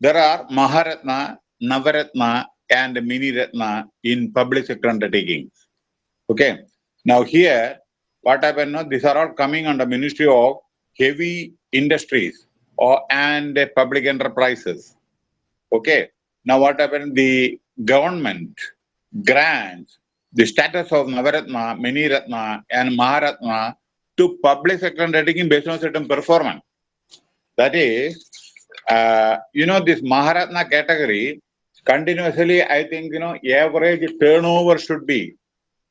there are Maharatna, Navaratna, and Mini Ratna in public sector undertakings. Okay. Now here, what happened? These are all coming under Ministry of Heavy Industries or and Public Enterprises. Okay. Now what happened? The government grants the status of Navaratna, Mini Ratna, and Maharatna to public sector undertaking based on certain performance. That is, uh, you know, this Maharatna category continuously, I think, you know, average turnover should be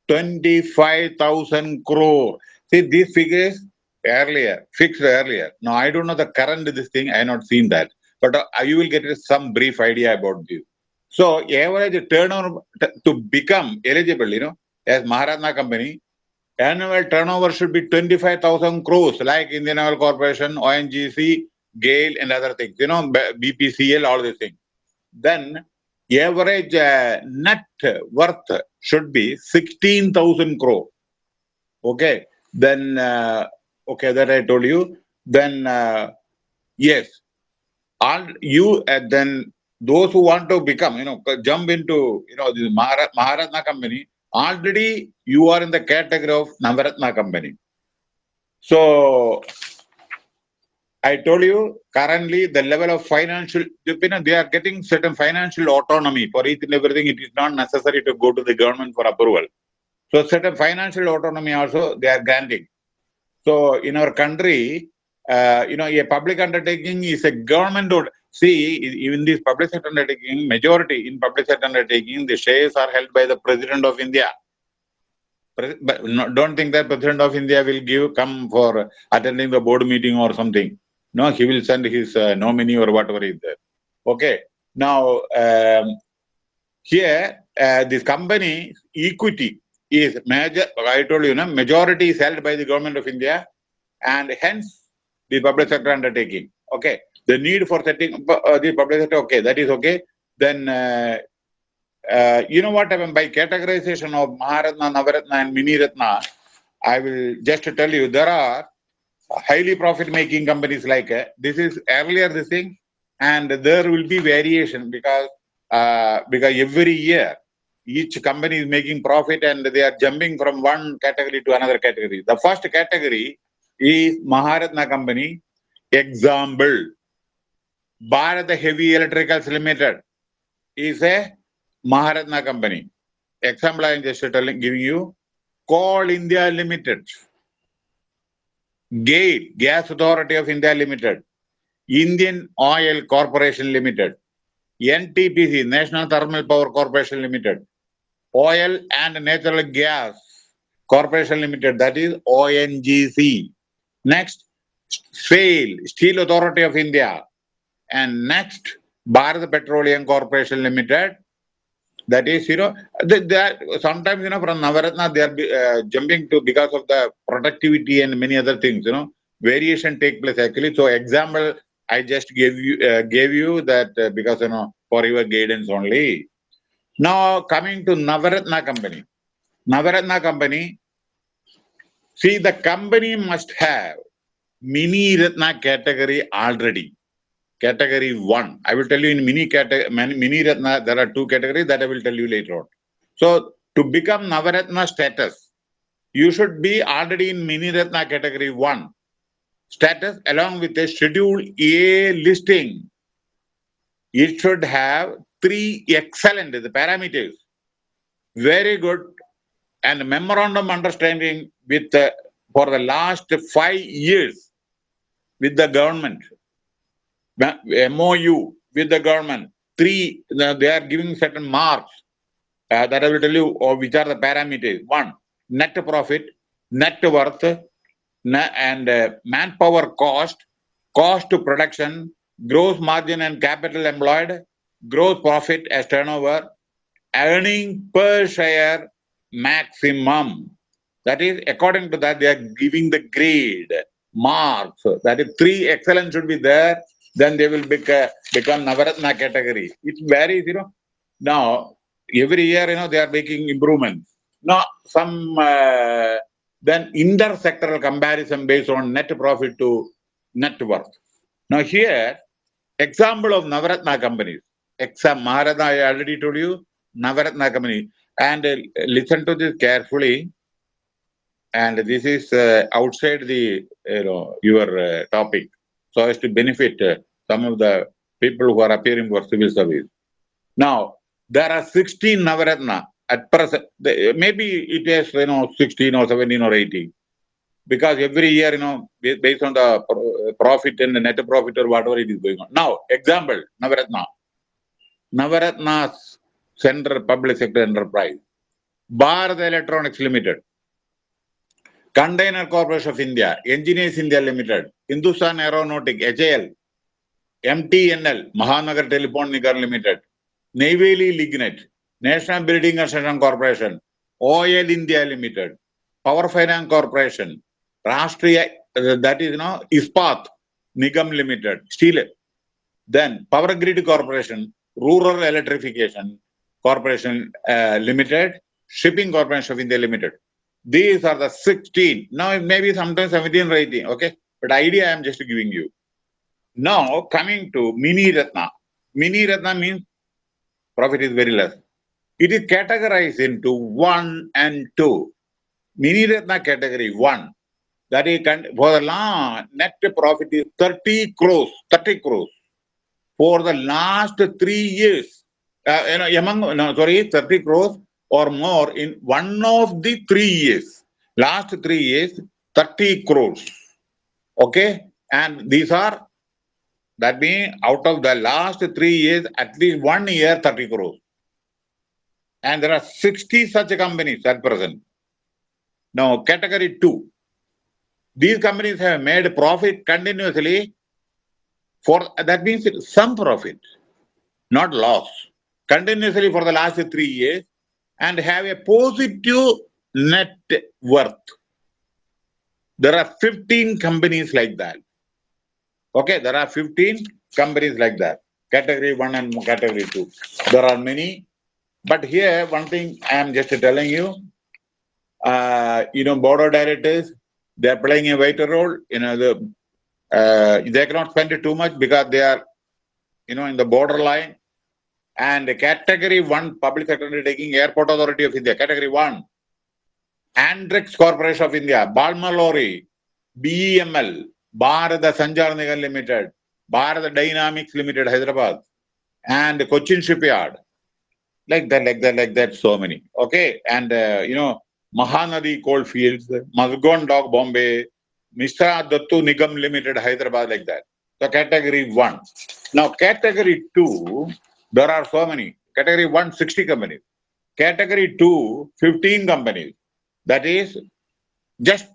25,000 crore. See, these figures earlier, fixed earlier. Now, I don't know the current this thing, I have not seen that, but uh, you will get some brief idea about this. So, average turnover to become eligible, you know, as Maharatna company, annual turnover should be 25,000 crores, like Indian Oil Corporation, ONGC, GAIL, and other things, you know, BPCL, all these things. Then, average uh, net worth should be 16,000 crore. Okay. Then, uh, okay, that I told you. Then, uh, yes, all you, uh, then those who want to become, you know, jump into, you know, this Maharat, Maharatna company, already you are in the category of Navaratna company. So, I told you currently the level of financial, you know, they are getting certain financial autonomy for each and everything. It is not necessary to go to the government for approval. So certain financial autonomy also they are granting. So in our country, uh, you know, a public undertaking is a government. See, even this public sector undertaking, majority in public sector undertaking, the shares are held by the President of India. But don't think that President of India will give come for attending the board meeting or something. No, he will send his uh, nominee or whatever is there. Okay. Now, um, here, uh, this company equity is major, I told you, no, majority is held by the government of India and hence the public sector undertaking. Okay. The need for setting uh, the public sector, okay, that is okay. Then, uh, uh, you know what happened by categorization of Maharatna, Navaratna, and Mini Ratna, I will just tell you there are highly profit making companies like uh, this is earlier this thing and there will be variation because uh, because every year each company is making profit and they are jumping from one category to another category. The first category is maharatna company. Example bharat heavy electricals limited is a maharatna company. Example i am just telling giving you. Coal india limited GAIL, Gas Authority of India Limited, Indian Oil Corporation Limited, NTPC, National Thermal Power Corporation Limited, Oil and Natural Gas Corporation Limited, that is ONGC. Next, SAIL, Steel Authority of India. And next, Bharat Petroleum Corporation Limited, that is, you know, sometimes, you know, from Navaratna, they are uh, jumping to because of the productivity and many other things, you know, variation take place actually. So example, I just gave you, uh, gave you that uh, because, you know, for your guidance only. Now coming to Navaratna company. Navaratna company, see the company must have mini Ratna category already category one. I will tell you in mini category, mini Ratna, there are two categories that I will tell you later on. So to become Navaratna status, you should be already in mini Ratna category one status along with a schedule A listing. It should have three excellent the parameters, very good, and memorandum understanding with for the last five years with the government MOU with the government. Three, they are giving certain marks uh, that I will tell you or which are the parameters. One, net profit, net worth, and uh, manpower cost, cost to production, gross margin and capital employed, gross profit as turnover, earning per share maximum. That is, according to that, they are giving the grade, marks. That is, three excellence should be there then they will become, become Navaratna category. It varies, you know. Now, every year, you know, they are making improvements. Now, some, uh, then inter-sectoral comparison based on net profit to net worth. Now here, Example of Navaratna companies. Exam Maharatna, I already told you, Navaratna company. And uh, listen to this carefully. And this is uh, outside the you know your uh, topic, so as to benefit uh, some of the people who are appearing for civil service. Now there are 16 Navaratna at present. Maybe it is you know 16 or 17 or 18 because every year, you know, based on the profit and the net profit or whatever it is going on. Now, example, Navaratna. Navaratna's Central Public Sector Enterprise, Bharat Electronics Limited, Container Corporation of India, Engineers India Limited, Hindustan Aeronautic, HAL, MTNL, Mahanagar Telephone Nigar Limited, Neyveli Lignite, National Building Construction Corporation, Oil India Limited, Power Finance Corporation, Rashtriya, uh, that is, you know, Ispat Nigam Limited, Steel. Then Power Grid Corporation, Rural Electrification Corporation uh, Limited, Shipping Corporation of India Limited. These are the 16. Now, it may be sometimes 17 or 18, okay? But idea I am just giving you. Now, coming to Mini Ratna. Mini Ratna means profit is very less. It is categorized into 1 and 2. Mini Ratna category 1 that is for the last net profit is 30 crores 30 crores for the last three years uh, you know among no sorry 30 crores or more in one of the three years. Last three years 30 crores. Okay? And these are that means out of the last three years at least one year 30 crores. And there are 60 such companies at present. Now category 2 these companies have made profit continuously for that means some profit, not loss, continuously for the last three years and have a positive net worth. There are 15 companies like that. Okay, there are 15 companies like that. Category 1 and category 2. There are many. But here, one thing I am just telling you, uh, you know, board of directors, they are playing a vital role. You know, the uh, they cannot spend it too much because they are, you know, in the borderline. And the category one public sector undertaking Airport Authority of India, category one, Antrix Corporation of India, Balmer Lawrie, BEML, Bharata Sanchar Nigam Limited, Bharata Dynamics Limited, Hyderabad, and Cochin Shipyard. Like that, like that, like that, so many. Okay. And, uh, you know, Mahanadi Coalfields, Mazagon Dock Bombay, Mishra Dhatu Nigam Limited, Hyderabad, like that. So category one. Now category two, there are so many. Category one, 60 companies. Category two, 15 companies. That is just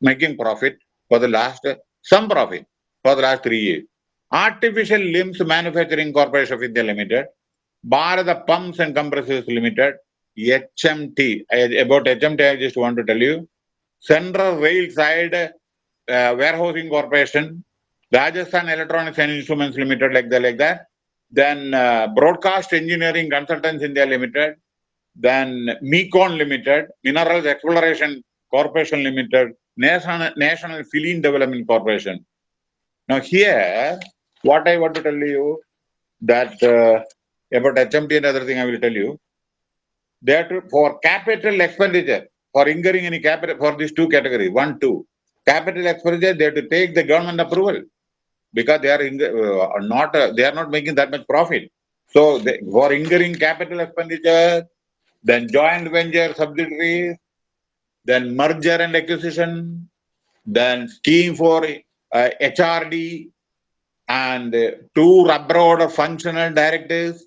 making profit for the last, some profit for the last three years. Artificial Limbs Manufacturing Corporation of India Limited, Bharat Pumps and Compressors Limited, HMT. About HMT, I just want to tell you. Central Rail Side uh, Warehousing Corporation, Rajasthan Electronics and Instruments Limited, like that, like that. Then uh, Broadcast Engineering Consultants India Limited. Then Mecon Limited, Minerals Exploration Corporation Limited, National National Film Development Corporation. Now here, what I want to tell you that uh, about HMT and other thing I will tell you. That for capital expenditure, for incurring any capital for these two categories, one, two, capital expenditure, they have to take the government approval because they are uh, not uh, they are not making that much profit. So they, for incurring capital expenditure, then joint venture subsidiaries, then merger and acquisition, then scheme for uh, HRD, and uh, two abroad functional directors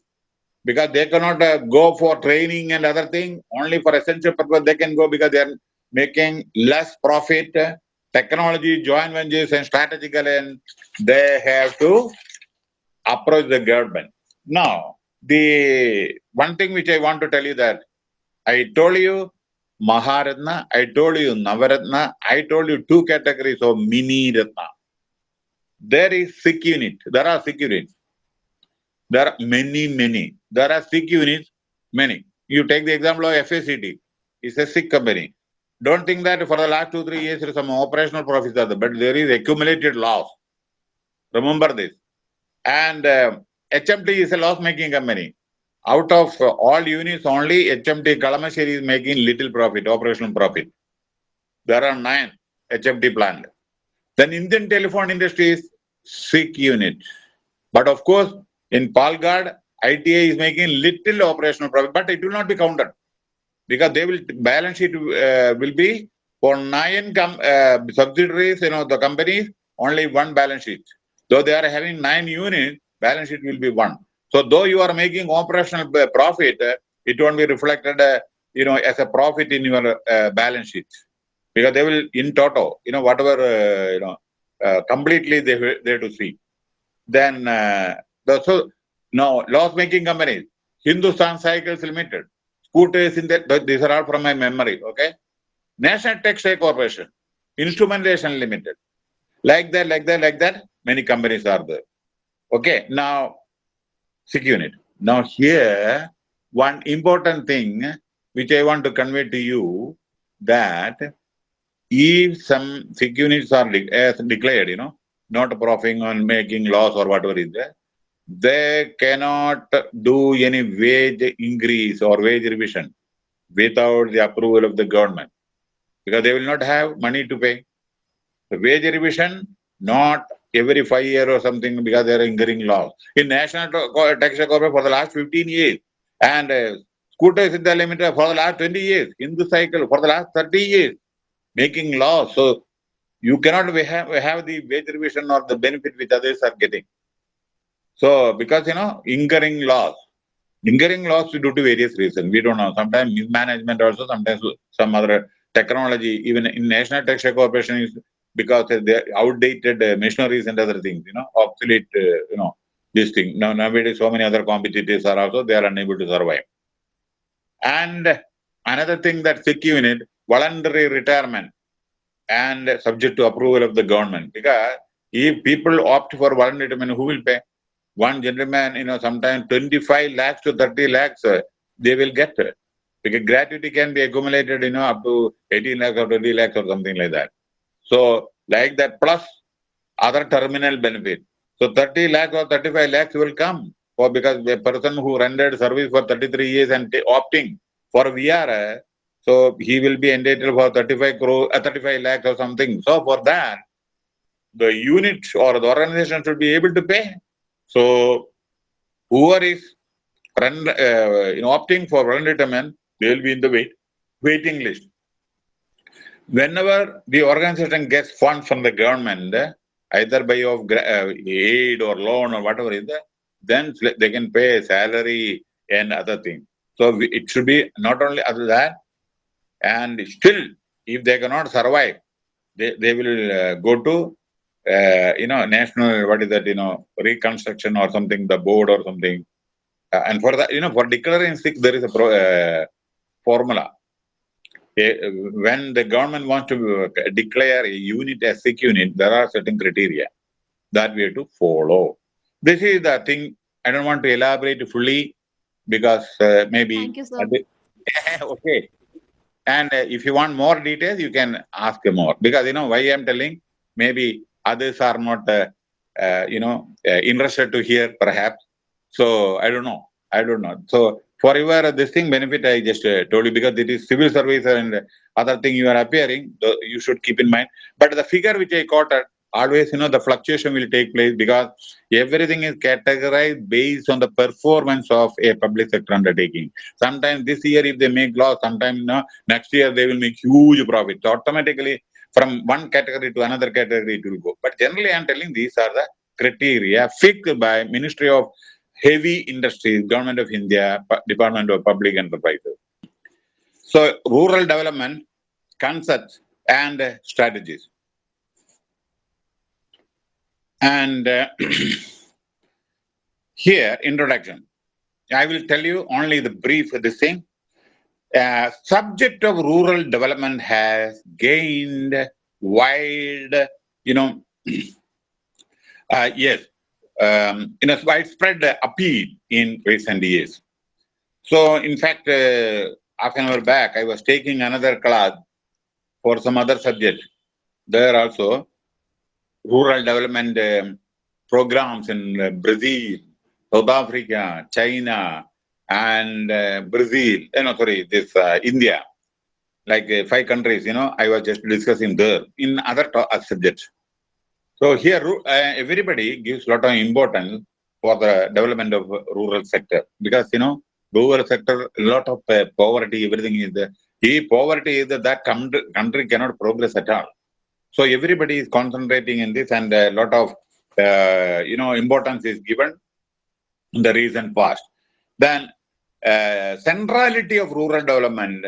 because they cannot uh, go for training and other thing only for essential purpose they can go because they are making less profit technology joint ventures and strategical and they have to approach the government now the one thing which i want to tell you that i told you maharatna i told you navaratna i told you two categories of mini ratna there is sick unit there are sick units there are many, many. There are sick units, many. You take the example of FACT. It's a sick company. Don't think that for the last two, three years, there is some operational profits but there is accumulated loss. Remember this. And uh, HMT is a loss-making company. Out of uh, all units, only HMT Kalamassery is making little profit, operational profit. There are nine HMT plant. Then Indian telephone industry is sick unit. But of course, in Palghat, ITI is making little operational profit, but it will not be counted because they will balance sheet uh, will be for nine uh, subsidiaries, you know, the companies only one balance sheet. Though they are having nine units, balance sheet will be one. So though you are making operational uh, profit, uh, it won't be reflected, uh, you know, as a profit in your uh, balance sheet because they will in total, you know, whatever, you know, completely they they to see. Then the so no loss-making companies, Hindustan Cycles Limited, scooters in that, these are all from my memory, okay? National Textile Corporation, Instrumentation Limited, like that, like that, like that, many companies are there. Okay, now, sick unit. Now here, one important thing which I want to convey to you that if some sick units are de as declared, you know, not profiting on making loss or whatever is there, they cannot do any wage increase or wage revision without the approval of the government because they will not have money to pay. The wage revision, not every five year or something because they are incurring loss. In National Tax Corporation for the last 15 years and uh, Scooters India Limited for the last 20 years, Hindu Cycle for the last 30 years, making loss. So you cannot have, have the wage revision or the benefit which others are getting. So, because, you know, incurring loss, incurring loss due to various reasons. We don't know. Sometimes mismanagement also, sometimes some other technology, even in National Textile Corporation is because they outdated uh, machineries and other things, you know, obsolete, uh, you know, this thing. Now, nowadays, so many other competitors are also, they are unable to survive. And another thing that sick unit, voluntary retirement and subject to approval of the government. Because if people opt for voluntary retirement, who will pay? One gentleman, you know, sometimes 25 lakhs to 30 lakhs, uh, they will get. Uh, because gratuity can be accumulated, you know, up to 18 lakhs or 20 lakhs or something like that. So, like that, plus other terminal benefit. So, 30 lakhs or 35 lakhs will come for because a person who rendered service for 33 years and opting for VR, uh, so he will be entitled for 35 crore, uh, 35 lakhs or something. So, for that, the unit or the organization should be able to pay. So whoever is run, uh, you know, opting for run retirement, they will be in the wait, waiting list. Whenever the organization gets funds from the government, either by of uh, aid or loan or whatever is there, then they can pay salary and other things. So it should be not only other that, and still, if they cannot survive, they, they will uh, go to uh, you know, national, what is that, you know, reconstruction or something, the board or something. Uh, and for that, you know, for declaring sick, there is a pro, uh, formula. when the government wants to uh, declare a unit as sick unit, there are certain criteria that we have to follow. This is the thing. I don't want to elaborate fully because uh, maybe. Thank you, sir. okay. And uh, if you want more details, you can ask more because you know why I'm telling. Maybe others are not, uh, uh, you know, uh, interested to hear perhaps. So I don't know. I don't know. So for your this thing benefit, I just told you because it is civil service and other thing you are appearing, you should keep in mind. But the figure which I quoted, always, you know, the fluctuation will take place because everything is categorized based on the performance of a public sector undertaking. Sometimes this year, if they make loss, sometimes you know, next year they will make huge profit. So automatically, from one category to another category it will go. But generally I'm telling these are the criteria fixed by Ministry of Heavy Industries, Government of India, Department of Public Enterprises. So rural development concepts and uh, strategies. And uh, here, introduction. I will tell you only the brief this thing subject of rural development has gained wide, you know, uh, yes, um, in a widespread appeal in recent years. So, in fact, uh, half an hour back, I was taking another class for some other subject. There also, rural development um, programs in uh, Brazil, South Africa, China, and uh, Brazil, you know, sorry, this uh, India, like uh, five countries, you know, I was just discussing there in other uh, subjects. So here, uh, everybody gives a lot of importance for the development of rural sector because, you know, rural sector, a lot of uh, poverty, everything is there. If poverty is that, that country, cannot progress at all. So everybody is concentrating in this and a lot of, you know, importance is given in the recent past. Then centrality of rural development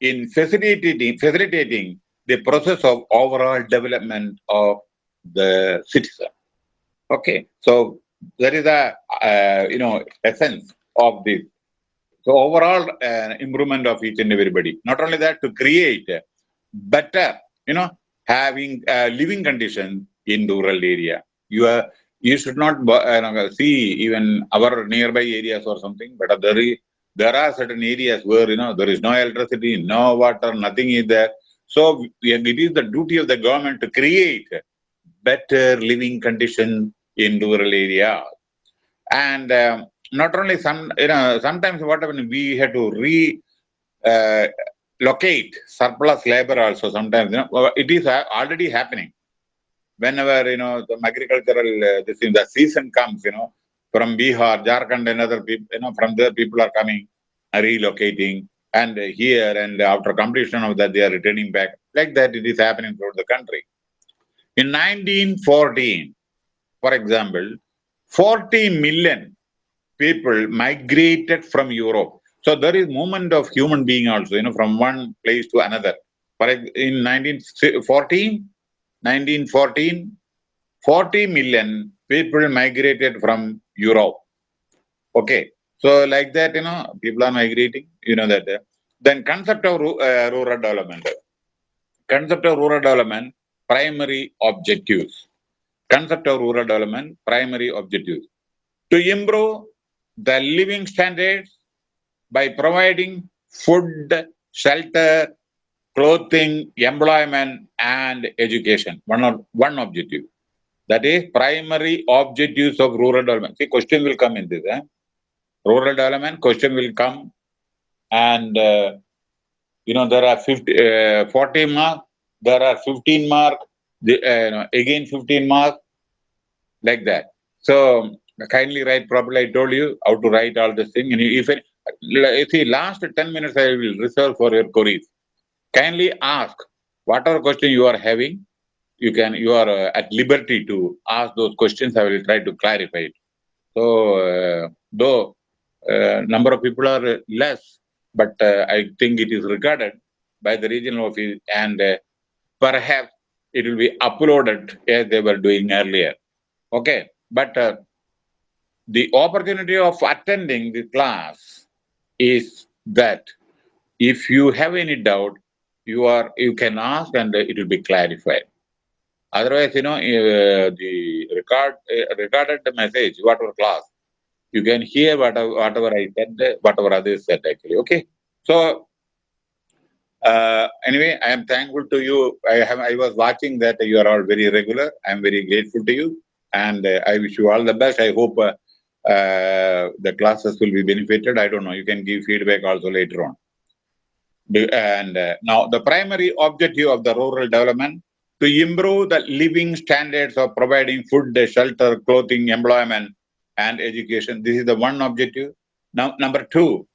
in facilitating, facilitating the process of overall development of the citizen. Okay, so that is a, uh, you know, essence of this so overall uh, improvement of each and everybody. Not only that, to create better, you know, having uh, living conditions in rural area. You are you should not uh, see even our nearby areas or something, but there is, there are certain areas where you know there is no electricity, no water, nothing is there. So it is the duty of the government to create better living conditions in rural area. And um, not only some, you know, sometimes what happens, we have to re uh, locate surplus labor also sometimes, you know, it is already happening. Whenever, you know, the agricultural, uh, this the season comes, you know, from Bihar, Jharkhand and other people, you know, from there people are coming, relocating and here and after completion of that they are returning back. Like that it is happening throughout the country. In 1914, for example, 40 million people migrated from Europe. So there is movement of human being also, you know, from one place to another. But in 1914, 1914, 40 million people migrated from Europe. Okay. So like that, you know, people are migrating, you know that. Then concept of uh, rural development. Concept of rural development, primary objectives. Concept of rural development, primary objectives. To improve the living standards by providing food, shelter, clothing, employment, and education. One, one objective. That is primary objectives of rural development. See, question will come in this. Eh? Rural development, question will come. And, uh, you know, there are 50, uh, 40 mark, there are 15 mark, the, uh, again 15 mark, like that. So kindly write properly. I told you how to write all this thing. And if you see, last 10 minutes I will reserve for your queries. Kindly ask whatever question you are having. You can, you are uh, at liberty to ask those questions. I will try to clarify it. So, uh, though uh, number of people are less, but uh, I think it is regarded by the regional office and perhaps it will be uploaded as they were doing earlier. Okay, but the opportunity of attending the class is that if you have any doubt, you are you can ask and it will be clarified. Otherwise, you know, uh, the record uh, recorded message, whatever class, you can hear whatever, whatever I said, whatever others said actually. Okay. So uh, anyway, I am thankful to you. I have I was watching that you are all very regular. I am very grateful to you, and uh, I wish you all the best. I hope uh, uh, the classes will be benefited. I don't know. You can give feedback also later on. And uh, now the primary objective of the rural development to improve the living standards of providing food, shelter, clothing, employment, and education. This is the one objective. Now, number two,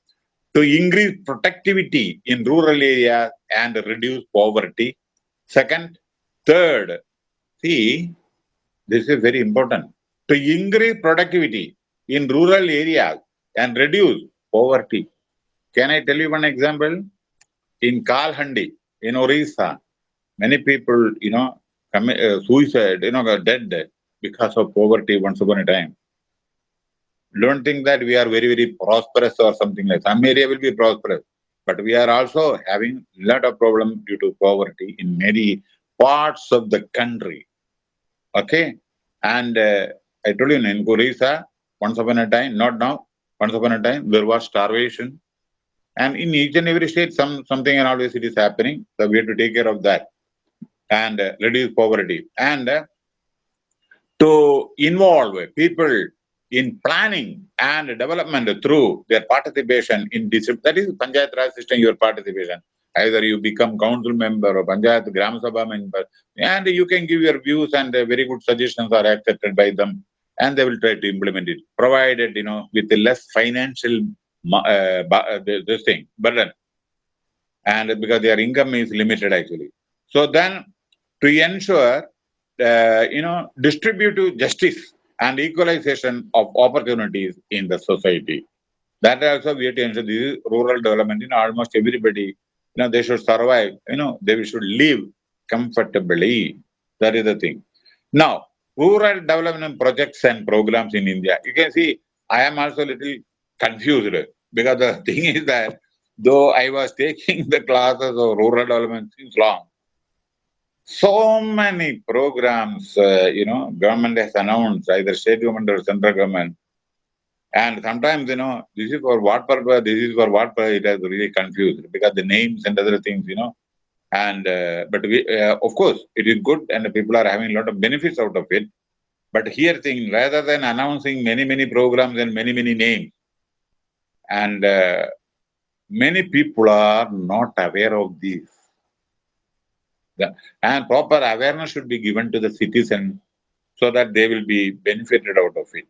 to increase productivity in rural areas and reduce poverty. Second, third, see, this is very important. To increase productivity in rural areas and reduce poverty. Can I tell you one example? In Kalahandi, in Orissa, many people, you know, commit uh, suicide, you know, got dead because of poverty once upon a time. Don't think that we are very, very prosperous or something like that. Some area will be prosperous, but we are also having a lot of problem due to poverty in many parts of the country. Okay? And uh, I told you in Orissa, once upon a time, not now, once upon a time, there was starvation. And in each and every state, some something and always it is happening. So we have to take care of that and uh, reduce poverty. And uh, to involve people in planning and development through their participation in this. That is Panchayat Raj system, your participation. Either you become council member or Panchayat Gram Sabha member, and you can give your views and very good suggestions are accepted by them, and they will try to implement it, provided you know with a less financial uh, this thing burden, and because their income is limited actually. So then, to ensure uh, you know distributive justice and equalization of opportunities in the society. That also we have to ensure this is rural development in almost everybody. You know, they should survive, you know, they should live comfortably. That is the thing. Now, rural development projects and programs in India. You can see I am also a little confused because the thing is that though I was taking the classes of rural development since long, so many programs, uh, you know, government has announced, either state government or central government. And sometimes, you know, this is for what purpose, this is for what purpose, it has really confused because the names and other things, you know. And, uh, but we, uh, of course, it is good and people are having a lot of benefits out of it. But here thing, rather than announcing many, many programs and many, many names, and uh, many people are not aware of this and proper awareness should be given to the citizen so that they will be benefited out of it.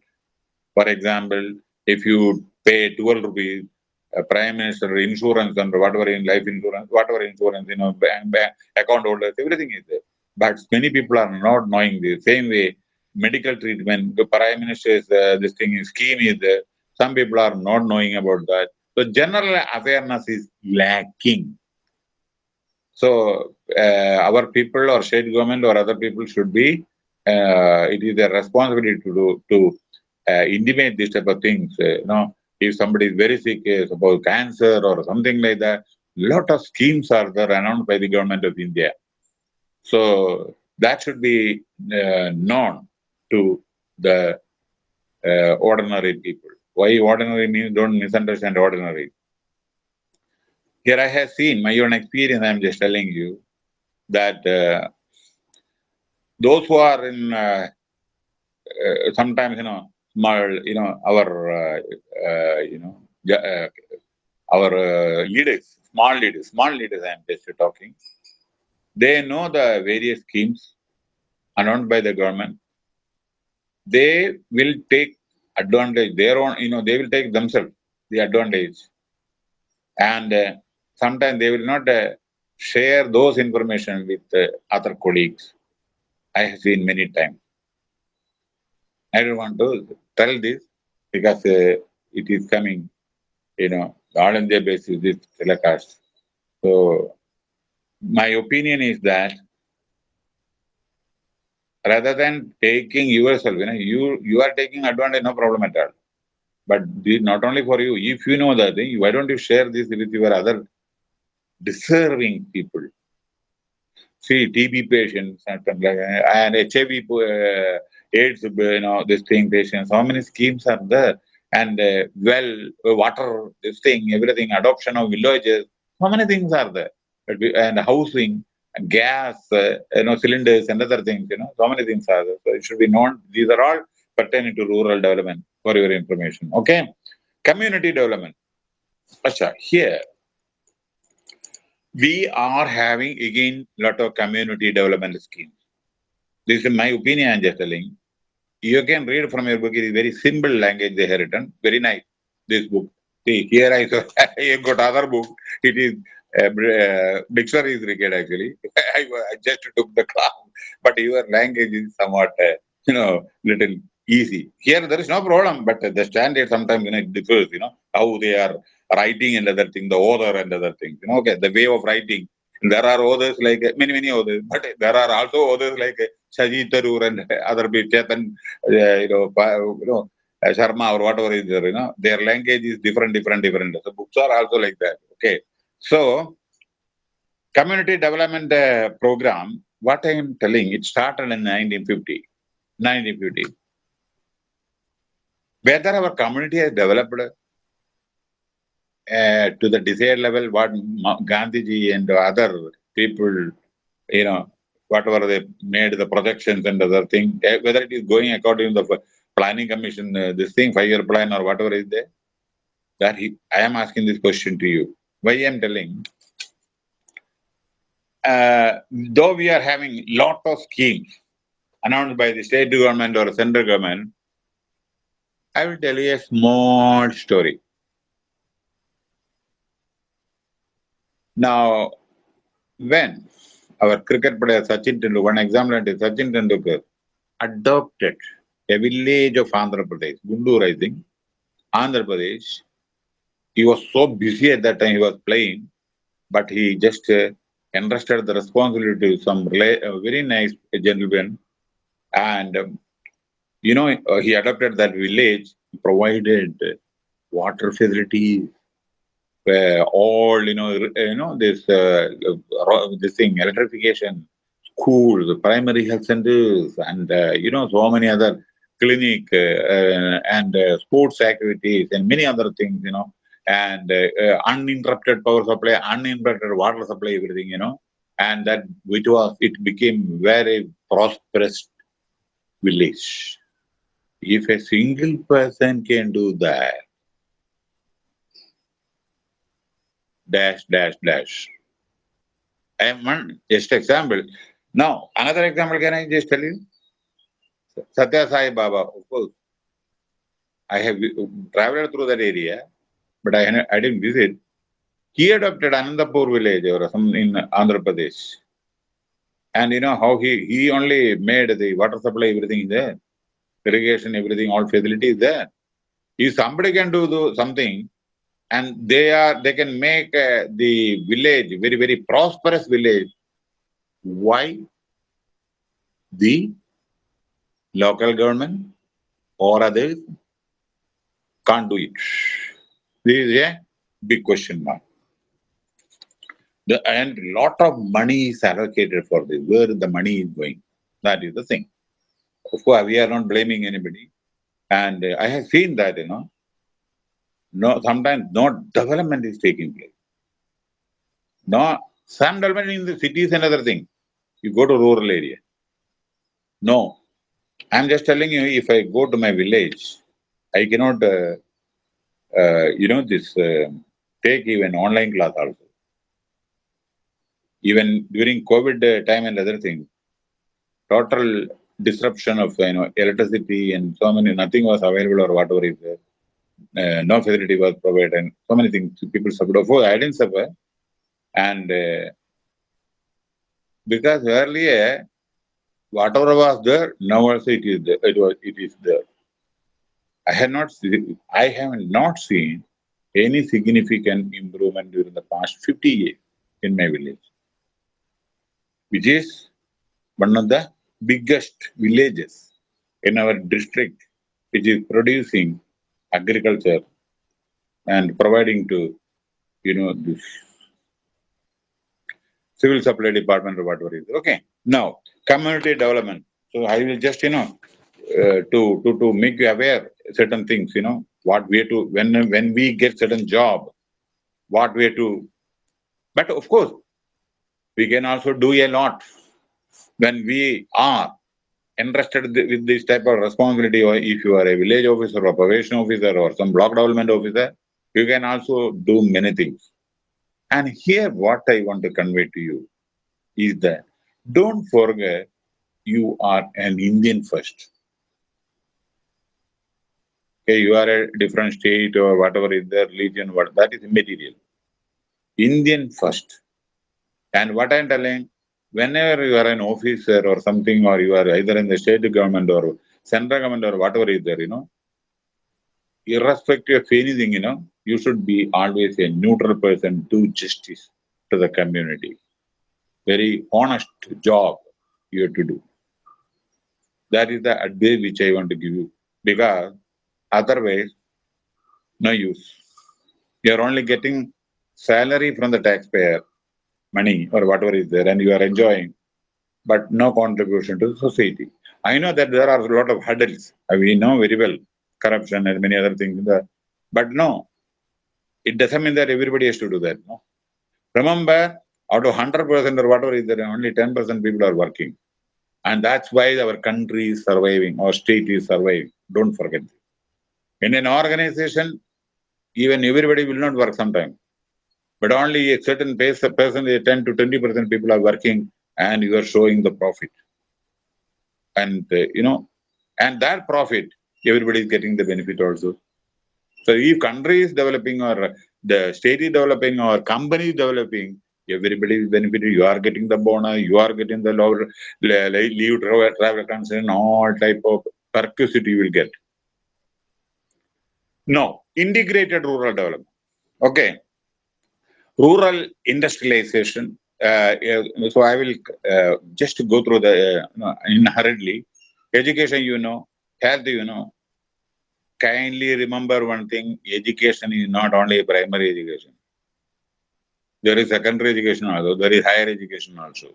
For example, if you pay 12 rupees, uh, Prime Minister insurance and whatever in life insurance, whatever insurance, you know, bank, bank, account holders, everything is there. But many people are not knowing the same way medical treatment, the Prime Minister's uh, this thing is scheme is there. Some people are not knowing about that. So general awareness is lacking. So our people or state government or other people should be, uh, it is their responsibility to do, to uh, intimate this type of things. Uh, you know, if somebody is very sick, uh, suppose cancer or something like that, lot of schemes are there announced by the government of India. So that should be uh, known to the ordinary people. Why ordinary means don't misunderstand ordinary. Here I have seen my own experience, I'm just telling you, that uh, those who are in uh, uh, sometimes, you know, small, you know, our, uh, uh, you know, uh, our leaders, small leaders, small leaders, I'm just talking, they know the various schemes announced by the government. They will take advantage, their own, you know, they will take themselves the advantage. And sometimes they will not share those information with uh, other colleagues. I have seen many times. I don't want to tell this because uh, it is coming, you know, all India basis this telecast. So my opinion is that rather than taking yourself, you know, you you are taking advantage, no problem at all. But not only for you, if you know that thing, why don't you share this with your other deserving people. See, TB patients and HIV, uh, AIDS, you know, this thing patients, how many schemes are there? And uh, well, water, this thing, everything, adoption of villages, how many things are there? And housing, gas, uh, you know, cylinders and other things, you know, so many things are there. So it should be known. These are all pertaining to rural development for your information. Okay. Community development. Asha, here we are having again lot of community development schemes. This is my opinion I'm just telling. You can read from your book, it is very simple language they have written. Very nice, this book. See, here I, saw, got other book. It is uh, uh, dictionary is required actually. I, I, just took the class, but your language is somewhat, uh, you know, little easy. Here there is no problem, but the standard sometimes you know differs. You know how they are writing and other thing, the author and other things. You know, okay, the way of writing. There are others like many, many others, but there are also others like Shashi Tharoor and other people, Chetan, uh, you know, you know, uh, Sharma or whatever is there, you know, their language is different, different, different. So books are also like that. Okay. So, community development uh, program, what I am telling, it started in 1950. 1950. Whether our community has developed uh, to the desired level what Gandhiji and other people, you know, whatever they made the projections and other thing, eh, whether it is going according to the planning commission, uh, this thing, five-year plan or whatever is there. That he, I am asking this question to you. Why I am telling? Uh, though we are having lot of schemes announced by the state government or central government, I will tell you a small story. Now, when our cricket player Sachin Tendulkar, one example is Sachin Tendulkar adopted a village of Andhra Pradesh, Guntur, I think, Andhra Pradesh. He was so busy at that time, he was playing, but he just uh, entrusted the responsibility to some uh, very nice gentleman. And, um, you know, uh, he adopted that village, provided water facilities, uh, all you know you know this uh, this thing electrification schools primary health centers and uh, you know so many other clinic uh, and uh, sports activities and many other things you know and uh, uninterrupted power supply uninterrupted water supply everything you know and that it was it became very prosperous village. If a single person can do that dash, dash, dash. I am one just example. Now, another example, can I just tell you? Satya Sai Baba, of course. I have uh, traveled through that area, but I, I didn't visit. He adopted Anantapur village or some in Andhra Pradesh. And you know how he, he only made the water supply, everything there. Irrigation, everything, all facilities there. If somebody can do something, and they are they can make uh, the village very very prosperous village. Why? The local government or others can't do it. This is a big question mark. The, and lot of money is allocated for this. Where the money is going? That is the thing. Of course we are not blaming anybody. And uh, i have seen that you know no, sometimes no development is taking place. No, some development in the city is another thing. You go to rural area. No, I'm just telling you, if I go to my village, I cannot, uh, uh, you know, this uh, take even online class also. Even during COVID uh, time and other things, total disruption of you know electricity and so many nothing was available or whatever is there uh, no facility was provided, and so many things people suffered. Of course, I didn't suffer, and uh, because earlier whatever was there, now also it is there. It was it is there. I had not seen, I have not seen any significant improvement during the past 50 years in my village, which is one of the biggest villages in our district, which is producing agriculture and providing to, you know, this civil supply department or whatever is. Okay. Now, community development. So I will just, you know, uh, to, to, to make you aware certain things, you know, what we to, when, when we get certain job, what we to, but of course, we can also do a lot when we are entrusted with this type of responsibility, or if you are a village officer or probation officer or some block development officer, you can also do many things. And here, what I want to convey to you is that don't forget you are an Indian first. Okay, you are a different state or whatever is the religion, what that is immaterial. Indian first. And what I'm telling, whenever you are an officer or something, or you are either in the state government or central government or whatever is there, you know, irrespective of anything, you know, you should be always a neutral person, do justice to the community. Very honest job you have to do. That is the advice which I want to give you, because otherwise, no use. You are only getting salary from the taxpayer money or whatever is there and you are enjoying, but no contribution to the society. I know that there are a lot of hurdles. We know very well corruption and many other things. But no, it doesn't mean that everybody has to do that. No. Remember, Out of 100% or whatever is there, only 10% people are working. And that's why our country is surviving, our state is surviving. Don't forget. In an organization, even everybody will not work sometime. But only a certain percentage, 10 to 20% people are working and you are showing the profit. And, uh, you know, and that profit, everybody is getting the benefit also. So if country is developing or the state is developing or company is developing, everybody is benefited. You are getting the bonus, you are getting the lower leave travel, travel concern, all type of perquisite you will get. No, integrated rural development. Okay. Rural industrialization. Uh, so I will uh, just go through the uh, in hurriedly. Education, you know, health, you know. Kindly remember one thing: education is not only primary education. There is secondary education also. There is higher education also.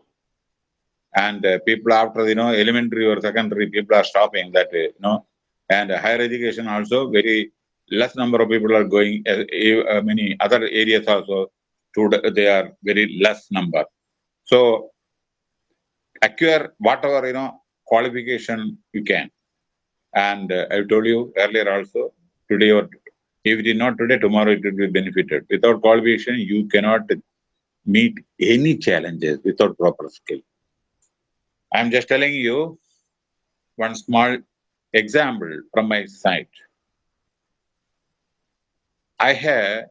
And uh, people after you know elementary or secondary, people are stopping that way, you know. And higher education also very less number of people are going, uh, uh, many other areas also, to, they are very less number. So, acquire whatever, you know, qualification you can. And uh, I told you earlier also, today or if it is not today, tomorrow it will be benefited. Without qualification, you cannot meet any challenges without proper skill. I'm just telling you one small example from my side. I have,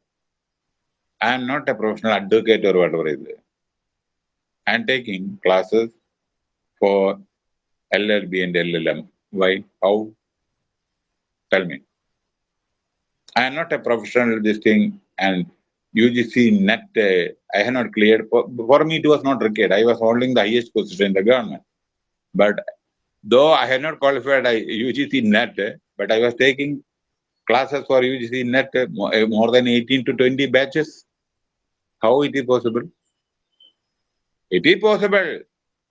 I am not a professional advocate or whatever is. I am taking classes for LLB and LLM. Why? How? Tell me. I am not a professional this thing and UGC net, uh, I have not cleared. For, for me, it was not required. I was holding the highest position in the government. But though I had not qualified I, UGC net, but I was taking classes for UGC net uh, uh, more than 18 to 20 batches. How it is possible? It is possible.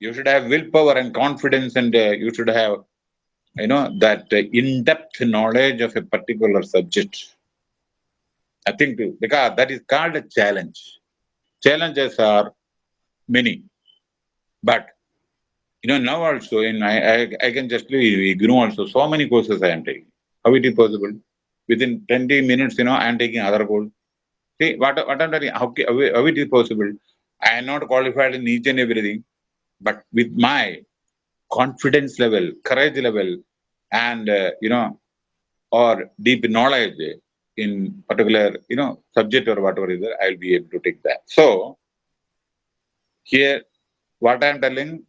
You should have willpower and confidence and uh, you should have, you know, that uh, in-depth knowledge of a particular subject. I think because that is called a challenge. Challenges are many. But, you know, now also, in I, I, I can just ignore also so many courses I am taking. How it is possible? within 20 minutes, you know, I am taking other goal. See, what, what I'm telling, how, how it is possible? I am not qualified in each and everything, but with my confidence level, courage level, and, uh, you know, or deep knowledge in particular, you know, subject or whatever is there, I'll be able to take that. So, here, what I'm telling,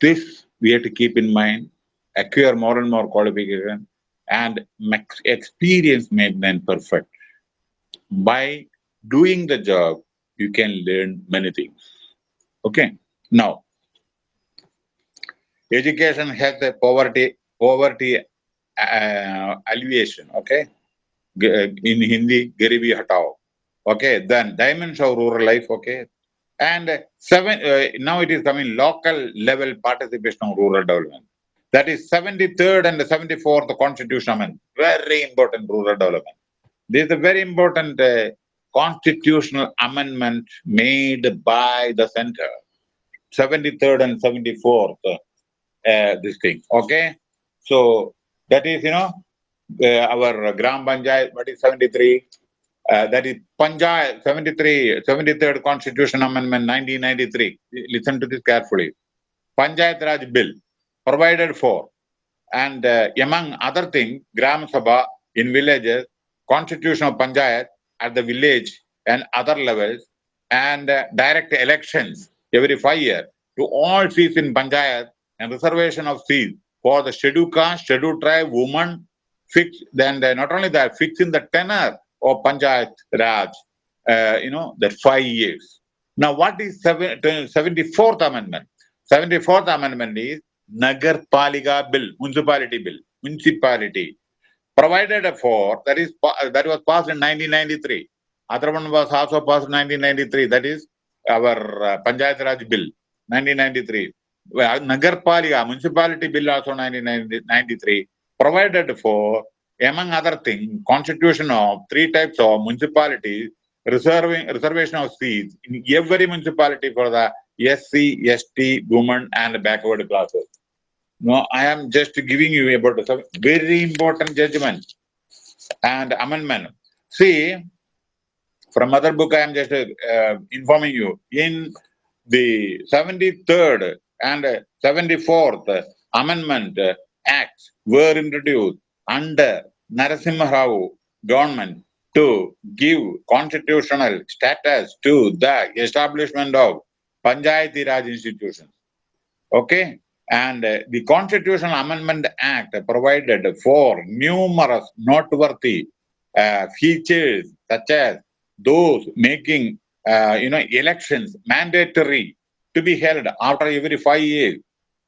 this we have to keep in mind, acquire more and more qualification, and experience made man perfect. By doing the job, you can learn many things. Okay. Now, education has the poverty poverty uh, alleviation. Okay. In Hindi, Garibi Hatao. Okay. Then dimensions of rural life. Okay. And seven. Uh, now it is coming local level participation of rural development. That is 73rd and 74th Constitution Amendment. Very important rural development. This is a very important uh, constitutional amendment made by the center. 73rd and 74th, uh, this thing. Okay? So that is, you know, uh, our Gram Panchayat, what is 73? Uh, that is Panchayat 73, 73rd Constitution Amendment 1993. Listen to this carefully. Panchayat Raj Bill provided for. And uh, among other things, Gram Sabha in villages, constitution of Panchayat at the village and other levels, and uh, direct elections every five years to all seats in Panchayat and reservation of seats for the scheduled caste, scheduled tribe, women, fix, then uh, not only that, fixing the tenor of Panchayat Raj, uh, you know, that five years. Now, what is seven, 74th Amendment? 74th Amendment is Nagar Palika Bill, Municipality Bill, Municipality, provided for, that is, that was passed in 1993. Other one was also passed in 1993, that is our uh, Panchayat Raj Bill, 1993. Nagar Palika, Municipality Bill also 1993, provided for, among other things, constitution of three types of municipalities reserving reservation of seats in every municipality for the SC, ST, women, and backward classes. No, I am just giving you about some very important judgment and amendment. See, from other book, I am just uh, informing you. In the 73rd and 74th Amendment Acts were introduced under Narasimha Rao government to give constitutional status to the establishment of Panchayati Raj institutions. Okay? And uh, the Constitutional Amendment Act provided for numerous noteworthy uh, features such as those making uh, you know elections mandatory to be held after every five years.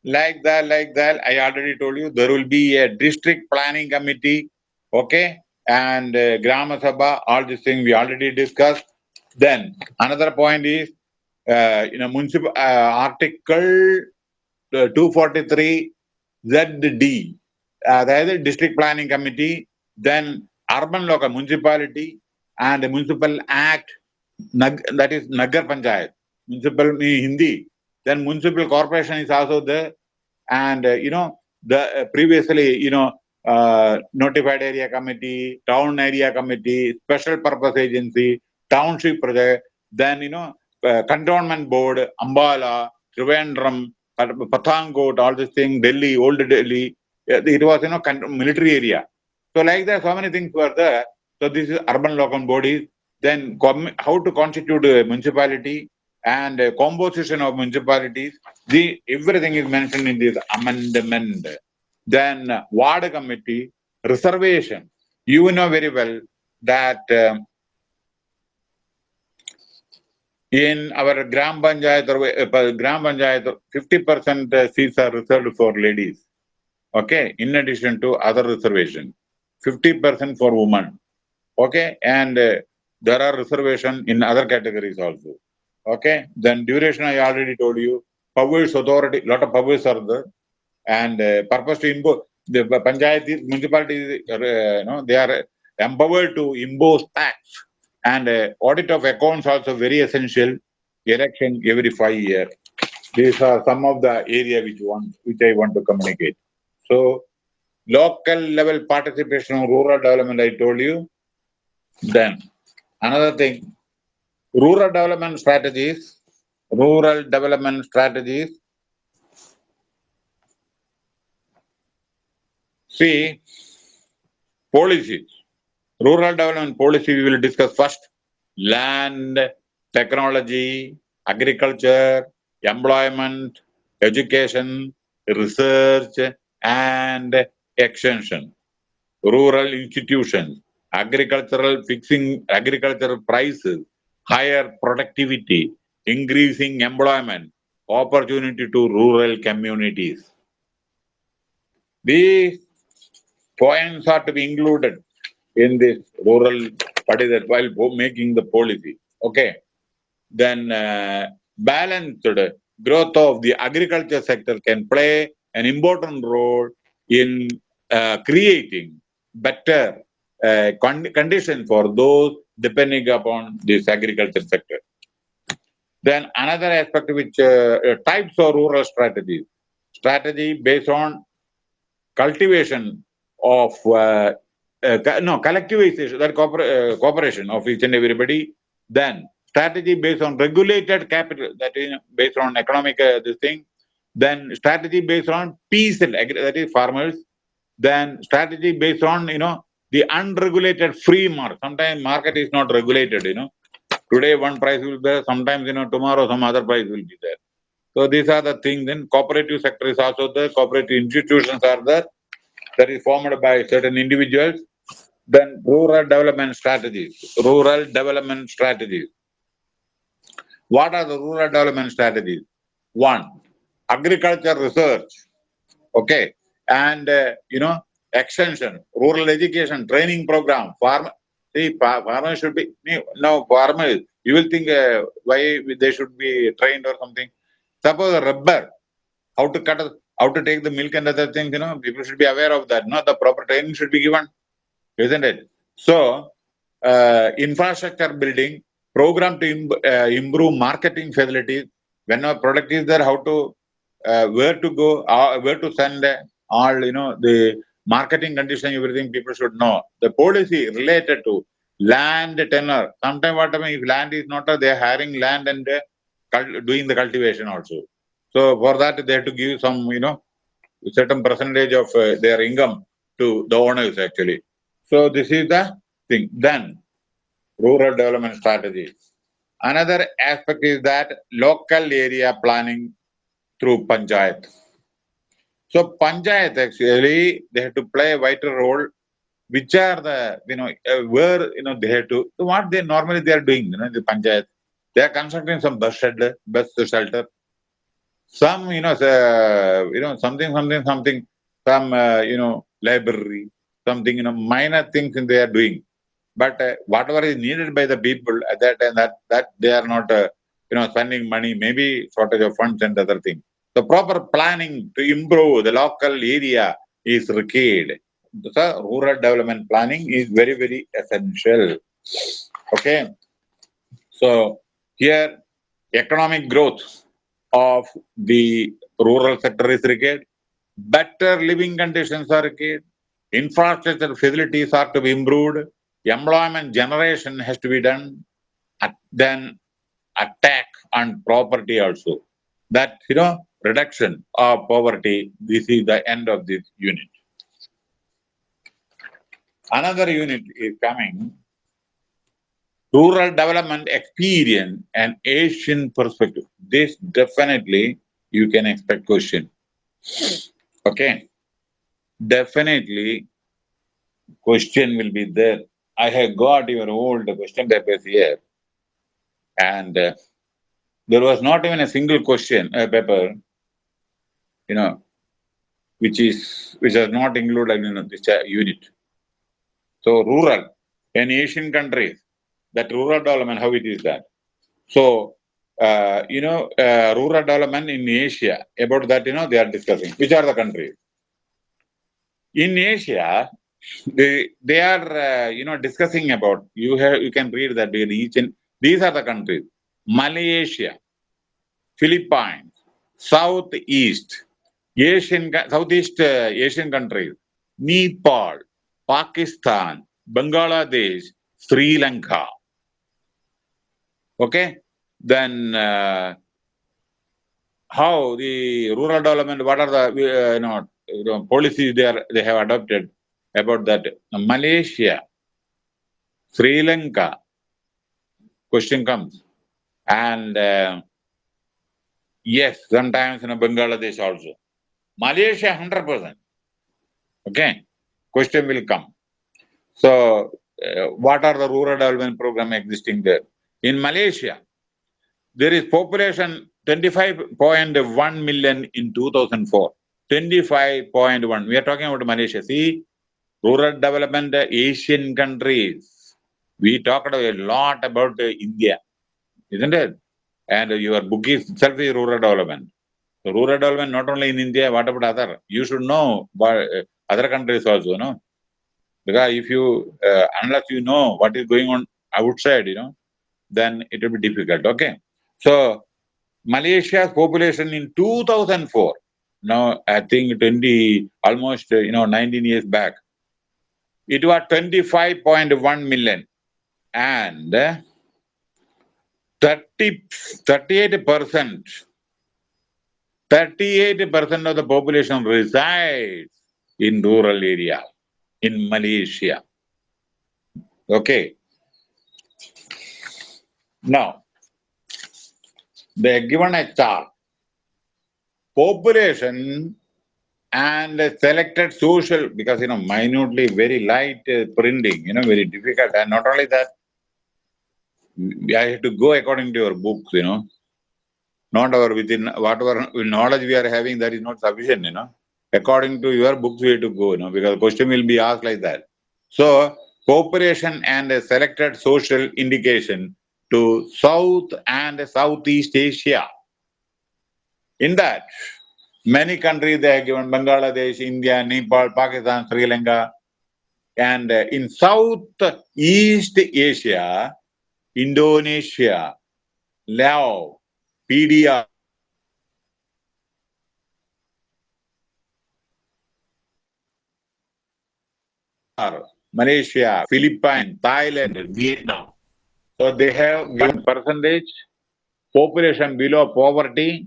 Like that like that i already told you there will be a district planning committee okay? And uh, sabha all these things we already discussed. Then another point is uh, you know municipal uh, article 243 ZD, uh, the district planning committee, then urban local municipality and the municipal act, that is Nagar Panchayat, municipal Hindi. Then municipal corporation is also there. And, uh, you know, the uh, previously, you know, uh, notified area committee, town area committee, special purpose agency, township project, then, you know, uh, cantonment board, Ambala, Trivandrum, Pathankot, all this thing, Delhi, old Delhi, it was, you know, military area. So like that, so many things were there. So this is urban local bodies. Then how to constitute a municipality and a composition of municipalities. The everything is mentioned in this amendment. Then ward committee, reservation. You know very well that um, in our Gram Panchayat, uh, Gram Panchayat, 50% seats are reserved for ladies. Okay, in addition to other reservation, 50% for women. Okay, and uh, there are reservation in other categories also. Okay, then duration I already told you. Powers authority, lot of powers are there, and uh, purpose to impose the panchayat municipalities, uh, you know, they are empowered to impose tax and uh, audit of accounts also very essential. Election every five years. These are some of the area which want which I want to communicate. So local level participation of rural development, I told you. Then another thing, rural development strategies, rural development strategies. See, policies rural development policy we will discuss first. Land technology agriculture employment education research and extension. Rural institutions agricultural fixing agricultural prices higher productivity increasing employment opportunity to rural communities. These points are to be included in this rural, is that, while making the policy. Okay. Then uh, balanced growth of the agriculture sector can play an important role in uh, creating better uh, con conditions for those depending upon this agriculture sector. Then another aspect which uh, uh, types of rural strategies. Strategy based on cultivation of uh, uh, no, collectivization, that uh, cooperation of each and everybody. Then strategy based on regulated capital, that is based on economic uh, this thing. Then strategy based on peace, and that is farmers. Then strategy based on, you know, the unregulated free market. Sometimes market is not regulated, you know. Today one price will be there, sometimes, you know, tomorrow some other price will be there. So these are the things. Then cooperative sector is also there, cooperative institutions are there that is formed by certain individuals. Then rural development strategies, rural development strategies. What are the rural development strategies? One, agriculture research, okay, and uh, you know, extension, rural education, training program, farm. See, farmers should be, no, farmers, you will think uh, why they should be trained or something. Suppose rubber, how to cut how to take the milk and other things, you know, people should be aware of that. No, the proper training should be given, isn't it? So, uh, infrastructure building, program to im uh, improve marketing facilities. When a product is there, how to, uh, where to go, uh, where to send all, you know, the marketing condition, everything people should know. The policy related to land tenure. Sometimes what happens if land is not, they are hiring land and uh, doing the cultivation also. So for that, they have to give some, you know, certain percentage of uh, their income to the owners actually. So this is the thing. Then rural development strategy. Another aspect is that local area planning through panchayat. So panchayat actually, they have to play a vital role. Which are the, you know, uh, where, you know, they have to, what they normally they are doing, you know, the panchayat. They are constructing some bus shelter, bus shelter. Some, you know, uh, you know, something, something, something, some, uh, you know, library, something, you know, minor things they are doing. But uh, whatever is needed by the people at that time, that, that they are not, uh, you know, spending money, maybe shortage of funds and other things. The proper planning to improve the local area is required. The rural development planning is very, very essential. Okay. So here, economic growth of the rural sector is required. Better living conditions are required. Infrastructure facilities are to be improved. Employment generation has to be done. Then attack on property also. That, you know, reduction of poverty, this is the end of this unit. Another unit is coming, rural development experience and Asian perspective. This definitely you can expect question. Okay. Definitely question will be there. I have got your old question papers here. And uh, there was not even a single question uh, paper, you know, which is which is not included in this uh, unit. So rural in Asian countries, that rural development, how it is that. So, uh, you know, uh, rural development in Asia, about that, you know, they are discussing. Which are the countries? In Asia, they, they are, uh, you know, discussing about, you have, you can read that each and, these are the countries. Malaysia, Philippines, Southeast, Asian, Southeast uh, Asian countries, Nepal, Pakistan, Bangladesh, Sri Lanka. Okay, then uh, how the rural development? What are the uh, you, know, you know policies they are they have adopted about that? Malaysia, Sri Lanka. Question comes, and uh, yes, sometimes in Bangladesh also. Malaysia, hundred percent. Okay, question will come. So, uh, what are the rural development program existing there? In Malaysia, there is population 25.1 million in 2004. 25.1. We are talking about Malaysia. See, rural development, Asian countries. We talked a lot about India, isn't it? And your book is itself is rural development. So rural development not only in India, what about other? You should know but other countries also, no? Because if you, uh, unless you know what is going on outside, you know, then it will be difficult, okay? So, Malaysia's population in 2004, now I think 20, almost, you know, 19 years back, it was 25.1 million and 30, 38%, 38% of the population resides in rural area in Malaysia. Okay. Now, they are given a chart. Population and selected social, because, you know, minutely, very light uh, printing, you know, very difficult. And not only that, I have to go according to your books, you know. Not our within, whatever knowledge we are having, that is not sufficient, you know. According to your books, we have to go, you know, because question will be asked like that. So, cooperation and a selected social indication to South and Southeast Asia. In that, many countries they have given Bangladesh, India, Nepal, Pakistan, Sri Lanka. And uh, in Southeast Asia, Indonesia, Laos, PDR, Malaysia, Philippines, Thailand, Vietnam. So they have given percentage, population below poverty,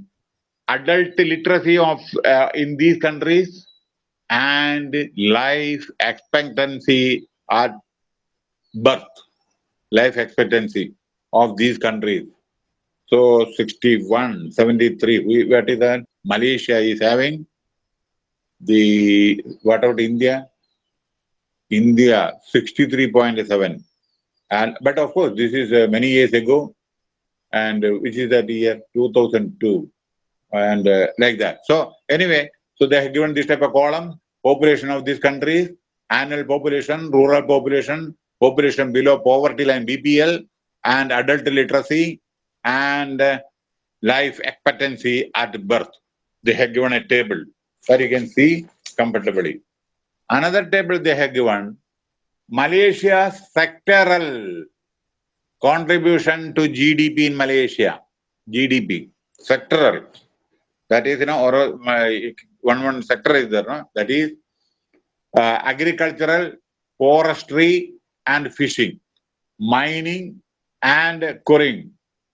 adult literacy of uh, in these countries, and life expectancy at birth, life expectancy of these countries. So 61, 73, we, what is that? Malaysia is having the, what about India? India 63.7. And but of course, this is uh, many years ago, and uh, which is the year 2002, and uh, like that. So anyway, so they have given this type of column: population of these countries, annual population, rural population, population below poverty line (BPL), and adult literacy, and uh, life expectancy at birth. They have given a table where you can see comfortably. Another table they have given Malaysia's sectoral contribution to GDP in Malaysia. GDP, sectoral. That is, you know, or one one sector is there, no? That is uh, agricultural, forestry, and fishing, mining, and quarrying,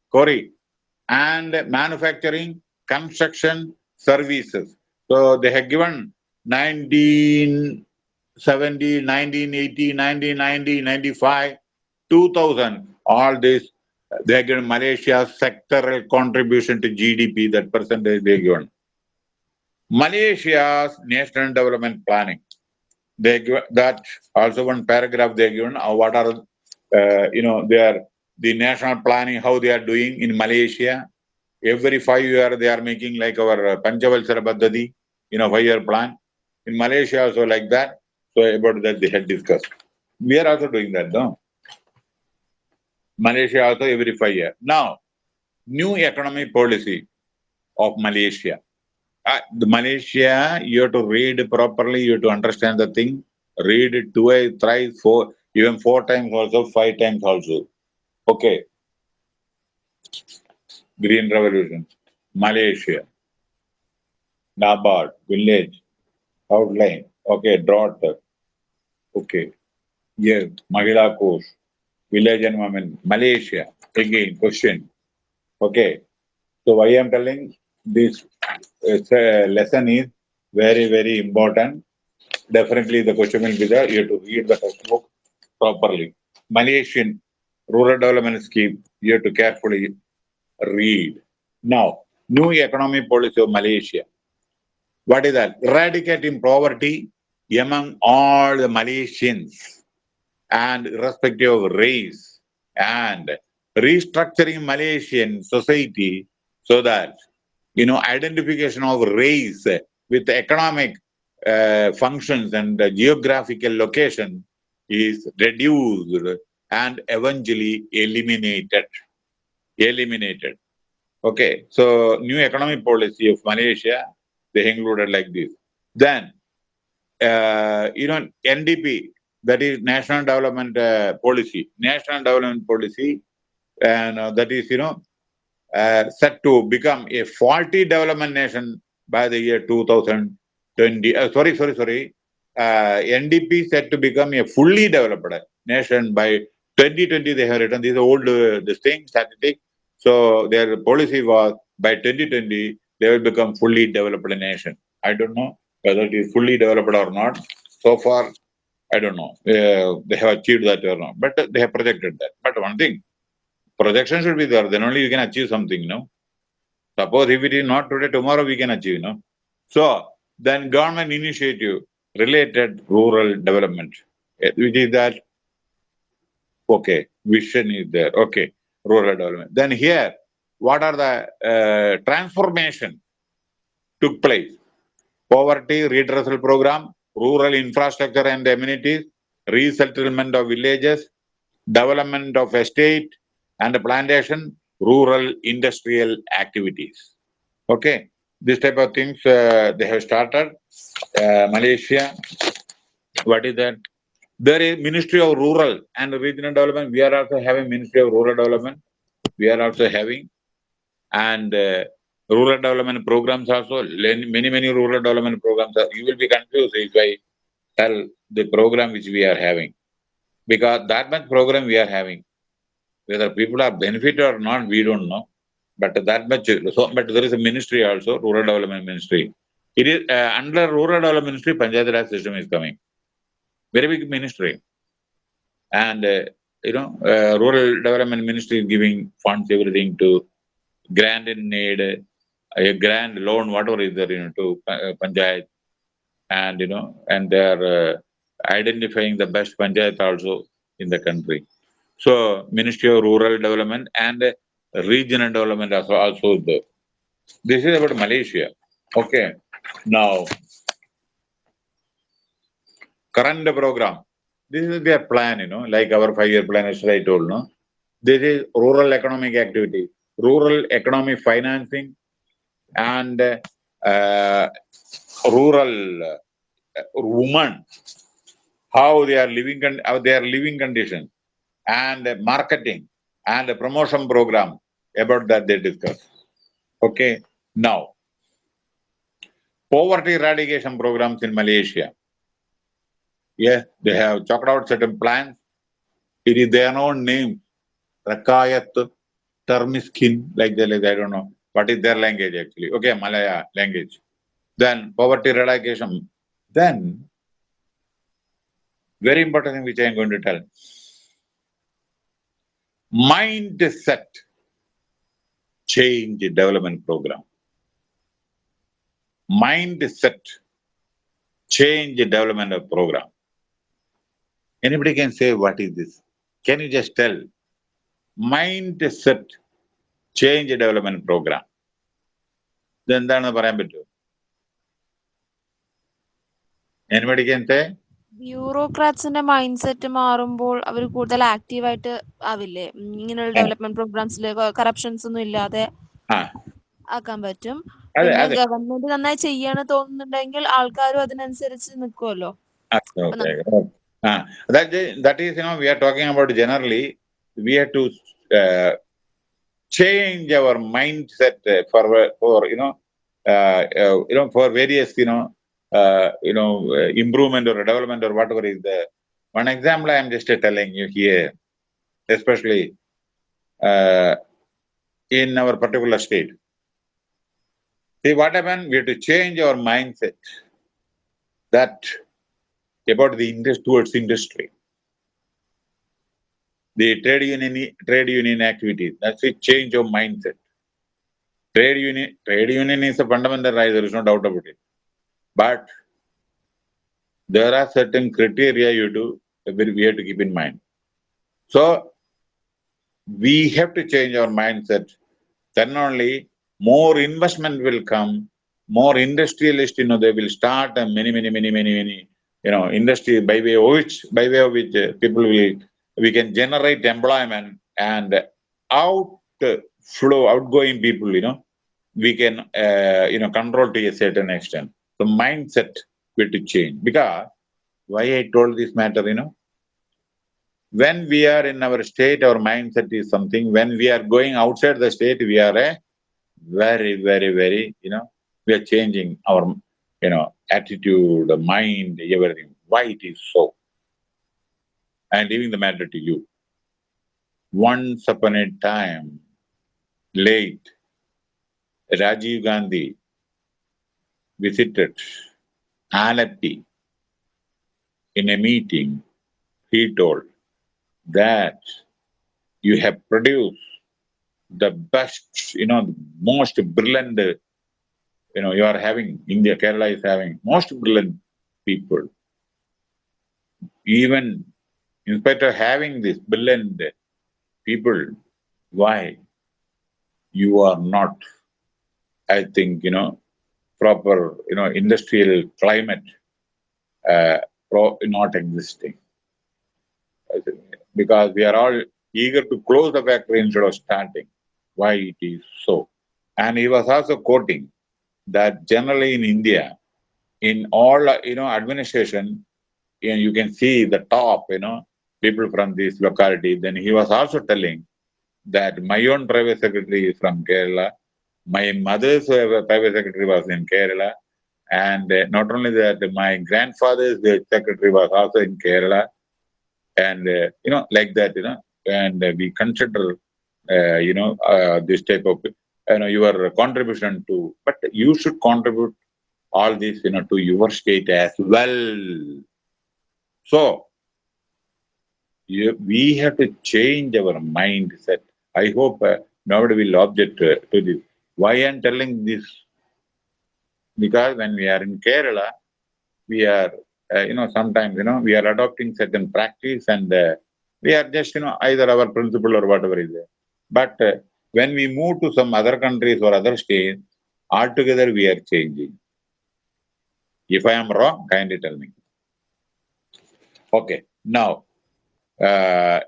quarry, and manufacturing, construction, services. So they have given 19 70, 1980, 1990, 95, 2000, all this, they given Malaysia's sectoral contribution to GDP, that percentage they given. Malaysia's national development planning, they give that also one paragraph they given, uh, what are, uh, you know, their, the national planning, how they are doing in Malaysia. Every five year they are making like our Panchavalsara Paddhati, you know, five-year plan. In Malaysia also like that. So about that they had discussed. We are also doing that, no? Malaysia also every five years. Now, new economic policy of Malaysia. Uh, the Malaysia, you have to read properly, you have to understand the thing. Read it twice, thrice, four, even four times also, five times also. Okay. Green Revolution, Malaysia, NABARD, village, outline, okay, drought, Okay. Yes, Mahila Kosh, village and women, Malaysia. Again, question. Okay. So why I'm telling this uh, lesson is very, very important. Definitely the question will be there. You have to read the textbook properly. Malaysian Rural Development Scheme, you have to carefully read. Now, new economic policy of Malaysia. What is that? Eradicating poverty among all the Malaysians and irrespective of race and restructuring Malaysian society so that, you know, identification of race with economic uh, functions and geographical location is reduced and eventually eliminated. Eliminated. Okay, so new economic policy of Malaysia, they included like this. Then you know, NDP, that is National Development uh, Policy, National Development Policy, and uh, that is, you know, uh, set to become a faulty development nation by the year 2020. Uh, sorry, sorry, sorry. Uh, NDP set to become a fully developed nation by 2020. They have written this old this thing statistic. So their policy was by 2020 they will become fully developed nation. I don't know whether it is fully developed or not. So far, I don't know. Uh, they have achieved that or not, but they have projected that. But one thing, projection should be there. Then only you can achieve something, you know. Suppose if it is not today, tomorrow we can achieve, you know. So then government initiative related rural development, eh, which is that, okay, vision is there, okay, rural development. Then here, what are the uh, transformation took place? Poverty redressal program, rural infrastructure and amenities, resettlement of villages, development of estate and plantation, rural industrial activities. Okay, this type of things uh, they have started. Uh, Malaysia, what is that? There is Ministry of Rural and Regional Development. We are also having Ministry of Rural Development. We are also having and uh, rural development programs also. Many many rural development programs. Are, you will be confused if I tell the program which we are having because that much program we are having. Whether people are benefited or not, we don't know. But that much. So, but there is a ministry also, rural development ministry. It is uh, under rural development ministry, Panchayat Raj system is coming. Very big ministry. And, uh, you know, uh, rural development ministry is giving funds, everything to grant in need, a grand loan, whatever is there, you know, to uh, Panchayat. And, you know, and they are uh, identifying the best Panchayat also in the country. So, Ministry of Rural Development and regional development also, also there. This is about Malaysia. Okay. Now, current program. This is their plan, you know, like our five-year plan, as I told, no? This is rural economic activity, rural economic financing, and uh, rural uh, women, how they are living, how their living conditions, and marketing, and promotion program. About that they discuss. Okay. Now, poverty eradication programs in Malaysia. Yes, they have chalked out certain plans. It is their own name. Rakyat, Termiskin, like that, like I don't know. What is their language actually? Okay, Malaya language. Then poverty eradication. Then, very important thing which I am going to tell. Mindset change development program. Mindset change development program. Anybody can say, what is this? Can you just tell? Mindset change development program ഇതെന്താണെന്ന് പറയാൻ പറ്റുമോ? ഞാൻ പഠിക്കത്തെ ബ്യൂറോക്രാറ്റ്സിന്റെ mind set മാറുമ്പോൾ അവർ കൂടുതൽ active ആയിട്ട് ആവില്ലേ? ഇങ്ങനെയുള്ള development പ്രോഗ്രാംസിൽ corruptions ഒന്നും ഇല്ലാതെ ആക്കാൻ പറ്റും. ഗവൺമെന്റ് നന്നായി ചെയ്യാണ് തോന്നുന്നുണ്ടെങ്കിൽ ആൾക്കാരും അതിനനുസരിച്ച് നിൽക്കുമല്ലോ അതായത് that is you know we are generally we have to change our mindset uh, for, for you know, uh, uh, you know, for various, you know, uh, you know, uh, improvement or development or whatever is there. One example I am just telling you here, especially uh, in our particular state. See, what happened? We have to change our mindset that about the industry towards industry. The trade union trade union activities. That's it. Change of mindset. Trade union trade union is a fundamental right. There is no doubt about it. But there are certain criteria you do. We have to keep in mind. So we have to change our mindset. Then only more investment will come. More industrialists, you know, they will start and many, many, many, many, many you know, industry by way of which, by way of which uh, people will, we can generate employment and outflow, outgoing people, you know, we can, uh, you know, control to a certain extent. The mindset will to change because why I told this matter, you know, when we are in our state, our mindset is something. When we are going outside the state, we are a very, very, very, you know, we are changing our you know, attitude, mind, everything. Why it is so? I'm leaving the matter to you. Once upon a time, late, Rajiv Gandhi visited Alleppey in a meeting. He told that you have produced the best, you know, most brilliant you know, you are having, India, Kerala is having most brilliant people. Even in spite of having this brilliant people, why you are not, I think, you know, proper, you know, industrial climate uh, not existing. Because we are all eager to close the factory instead of starting. Why it is so? And he was also quoting that generally in India, in all you know administration, and you can see the top, you know, people from this locality. Then he was also telling that my own private secretary is from Kerala. My mother's uh, private secretary was in Kerala. And uh, not only that, my grandfather's uh, secretary was also in Kerala. And, uh, you know, like that, you know, and we consider, uh, you know, uh, this type of, you know, your contribution to, but you should contribute all this, you know, to your state as well. So, you, we have to change our mindset. I hope uh, nobody will object uh, to this. Why I'm telling this? Because when we are in Kerala, we are, uh, you know, sometimes, you know, we are adopting certain practice and uh, we are just, you know, either our principle or whatever is there. But uh, when we move to some other countries or other states, altogether we are changing. If I am wrong, kindly tell me. Okay, now, uh,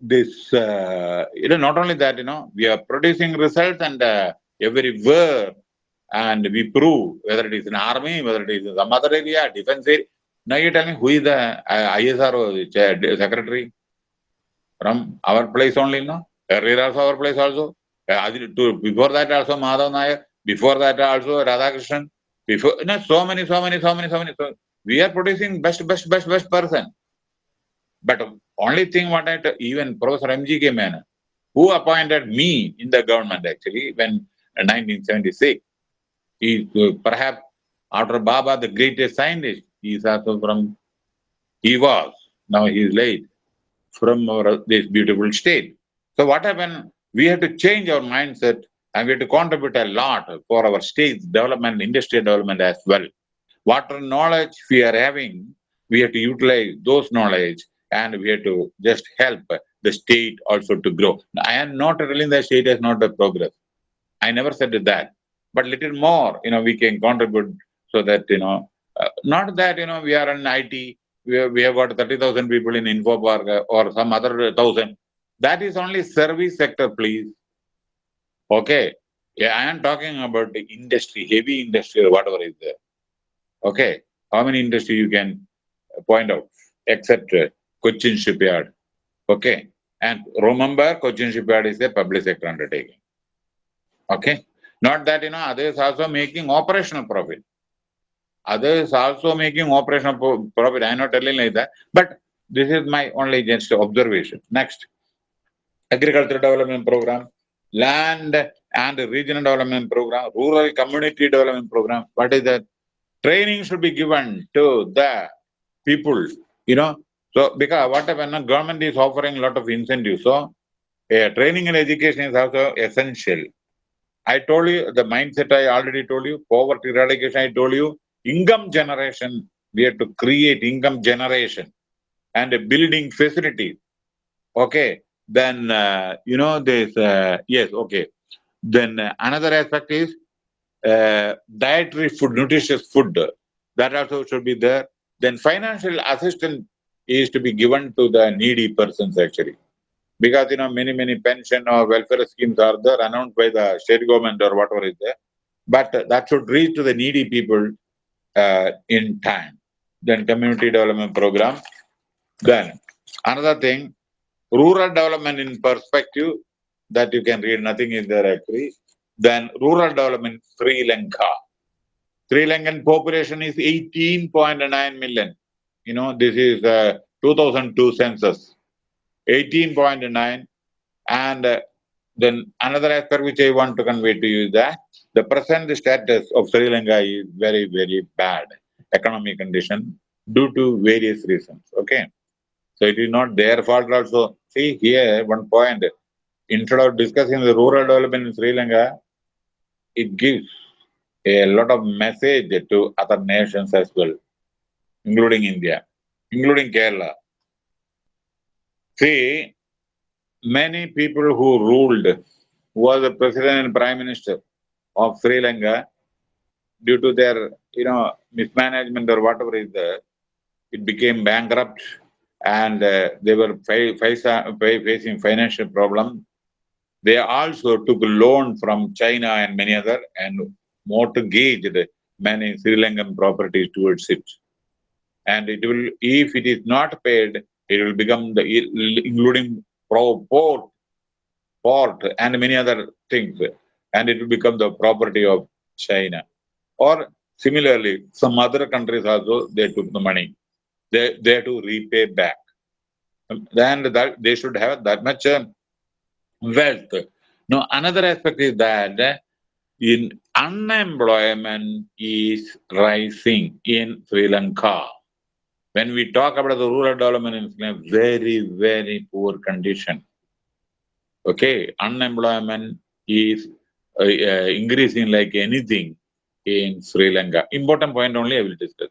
this, uh, you know, not only that, you know, we are producing results and uh, everywhere, and we prove whether it is in army, whether it is in some other area, defense area. Now you tell me who is the uh, ISRO secretary from our place only, no? Earlier also our place also. Uh, to- before that also Madhav Nair, before that also Radhakrishnan, before, no, so many, so many, so many, so many. So we are producing best, best, best, best person. But only thing what I, even Professor M.G. K. Menon, who appointed me in the government actually when uh, 1976, he uh, perhaps after Bhabha, the greatest scientist, he is also from, he was, now he is late, from our, this beautiful state. So what happened? We have to change our mindset and we have to contribute a lot for our state's development, industry development as well. Whatever knowledge we are having, we have to utilize those knowledge and we have to just help the state also to grow. I am not telling the state has not a progress. I never said that, but little more, you know, we can contribute so that, you know, uh, not that, you know, we are in IT, we have, we have got 30,000 people in InfoPark uh, or some other thousand. That is only service sector, please. Okay. Yeah, I am talking about the industry, heavy industry or whatever is there. Okay. How many industry you can point out, except uh, Cochin Shipyard. Okay. And remember, Cochin Shipyard is a public sector undertaking. Okay. Not that, you know, others also making operational profit. Others also making operational profit. I am not telling like that. But this is my only just observation. Next. Agriculture Development Program, Land and Regional Development Program, Rural Community Development Program. What is that? Training should be given to the people, you know. So because what happened, government is offering a lot of incentives. So training and education is also essential. I told you the mindset I already told you, poverty eradication, I told you, income generation, we have to create income generation and a building facility. Okay, then, uh, you know, this, uh, yes, okay. Then uh, another aspect is uh, dietary food, nutritious food. That also should be there. Then financial assistance is to be given to the needy persons actually. Because, you know, many, many pension or welfare schemes are there announced by the state government or whatever is there. But that should reach to the needy people uh, in time. Then community development program. Then another thing, rural development in perspective that you can read, nothing is there actually. Then rural development Sri Lanka. Sri Lankan population is 18.9 million. You know, this is uh, 2002 census. 18.9 and uh, then another aspect which I want to convey to you is that the present status of Sri Lanka is very, very bad economic condition due to various reasons. Okay. So it is not their fault also. See here, one point, instead of discussing the rural development in Sri Lanka, it gives a lot of message to other nations as well, including India, including Kerala. See, many people who ruled, who was the president and prime minister of Sri Lanka, due to their, you know, mismanagement or whatever is there, it became bankrupt and uh, they were facing financial problem. They also took loan from China and many other and mortgaged many Sri Lankan properties towards it. And it will, if it is not paid, it will become the, including port, port and many other things, and it will become the property of China. Or similarly, some other countries also, they took the money. They, they have to repay back. Then that they should have that much uh, wealth. Now, another aspect is that in unemployment is rising in Sri Lanka. When we talk about the rural development in Sri very, very poor condition. Okay, unemployment is uh, uh, increasing like anything in Sri Lanka. Important point only I will discuss.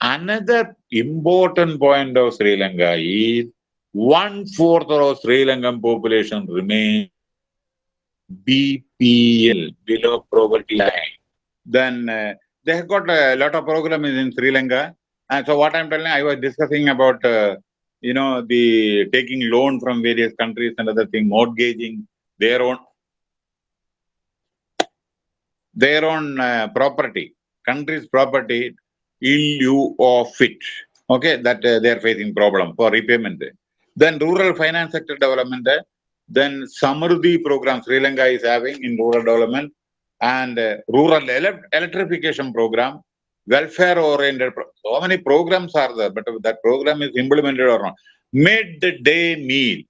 Another important point of Sri Lanka is one fourth of Sri Lankan population remain BPL, below poverty line. Then uh, they have got a lot of programs in Sri Lanka. And so what I'm telling, I was discussing about, uh, you know, the taking loan from various countries and other thing, mortgaging their own, their own uh, property, country's property in lieu of it. Okay, that uh, they are facing problem for repayment. Then rural finance sector development, then Samurdhi program Sri Lanka is having in rural development and uh, rural ele electrification program, welfare oriented. So many programs are there, but that program is implemented or not. Midday meal.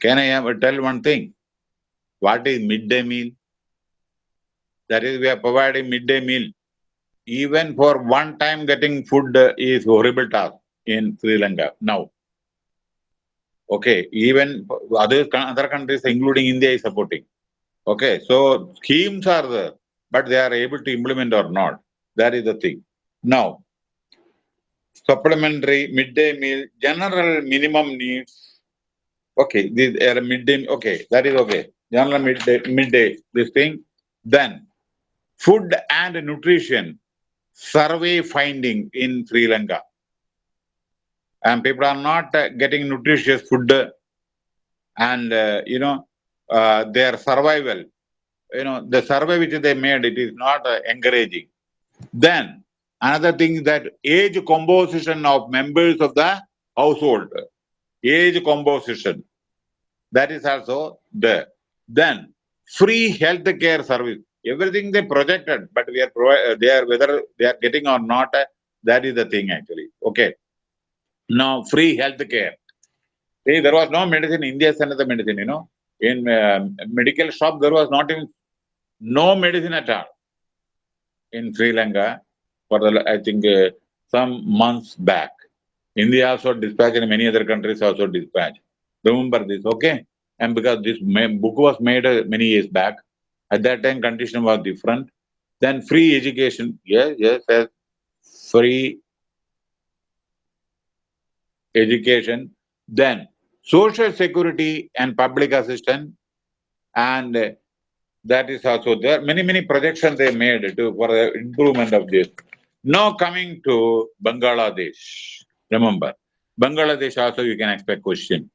Can I tell one thing? What is midday meal? That is, we are providing midday meal. Even for one time getting food is horrible task in Sri Lanka now. Okay, even other other countries, including India, is supporting. Okay, so schemes are there, but they are able to implement or not. That is the thing. Now, supplementary midday meal, general minimum needs. Okay, these are midday. Okay, that is okay. General midday, midday. This thing. Then, food and nutrition survey finding in Sri Lanka and people are not uh, getting nutritious food and uh, you know uh, their survival you know the survey which they made it is not uh, encouraging then another thing is that age composition of members of the household age composition that is also there then free health care service everything they projected but we are they are whether they are getting or not that is the thing actually okay now, free health care. See, there was no medicine. In India sent the medicine, you know. In uh, medical shop, there was not even no medicine at all. In Sri Lanka, for the, I think uh, some months back. India also dispatched and many other countries also dispatched. Remember this, okay? And because this book was made uh, many years back, at that time condition was different. Then free education, yes, yes, yes, free education, then social security and public assistance, and that is also there. Many, many projections they made to, for the improvement of this. Now coming to Bangladesh. Remember, Bangladesh also you can expect question.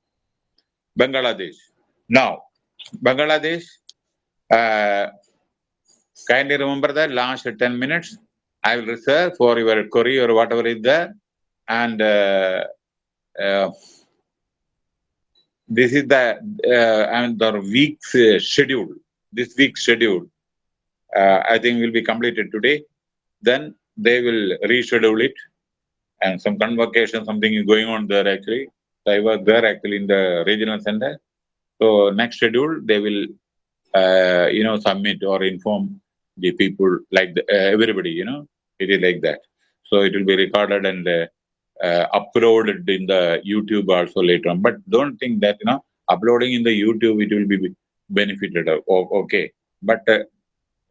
Bangladesh. Now, Bangladesh, uh, kindly remember that last 10 minutes I will reserve for your query or whatever is there. And uh, uh, this is the uh, and the week's schedule. This week's schedule, I think, will be completed today. Then they will reschedule it, and some convocation, something is going on there actually. So I was there actually in the regional center. So next schedule, they will, uh, you know, submit or inform the people like the, uh, everybody. You know, it is like that. So it will be recorded and uh, uh, uploaded in the YouTube also later on. But don't think that you know uploading in the YouTube it will be benefited. Okay, but uh,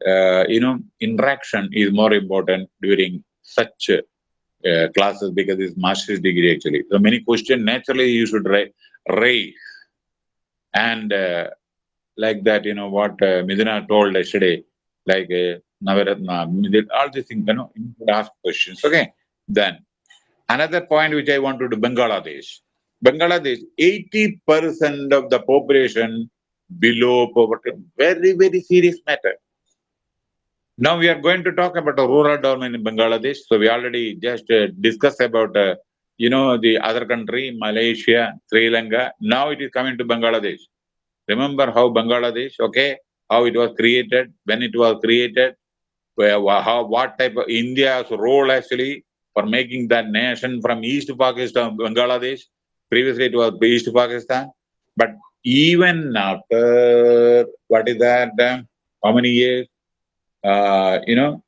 uh, you know interaction is more important during such uh, classes because it's master's degree actually. So many questions naturally you should raise and like that you know what uh, Midina told yesterday like Navaratna, all these things you know you ask questions. Okay, then Another point which I want to do, Bangladesh. Bangladesh, 80% of the population below poverty, very, very serious matter. Now we are going to talk about the rural development in Bangladesh. So we already just uh, discussed about, uh, you know, the other country, Malaysia, Sri Lanka. Now it is coming to Bangladesh. Remember how Bangladesh, okay, how it was created, when it was created, where, how, what type of India's role actually for making that nation from East Pakistan, Bangladesh. Previously it was East Pakistan. But even after, what is that, um, how many years? Uh, you know,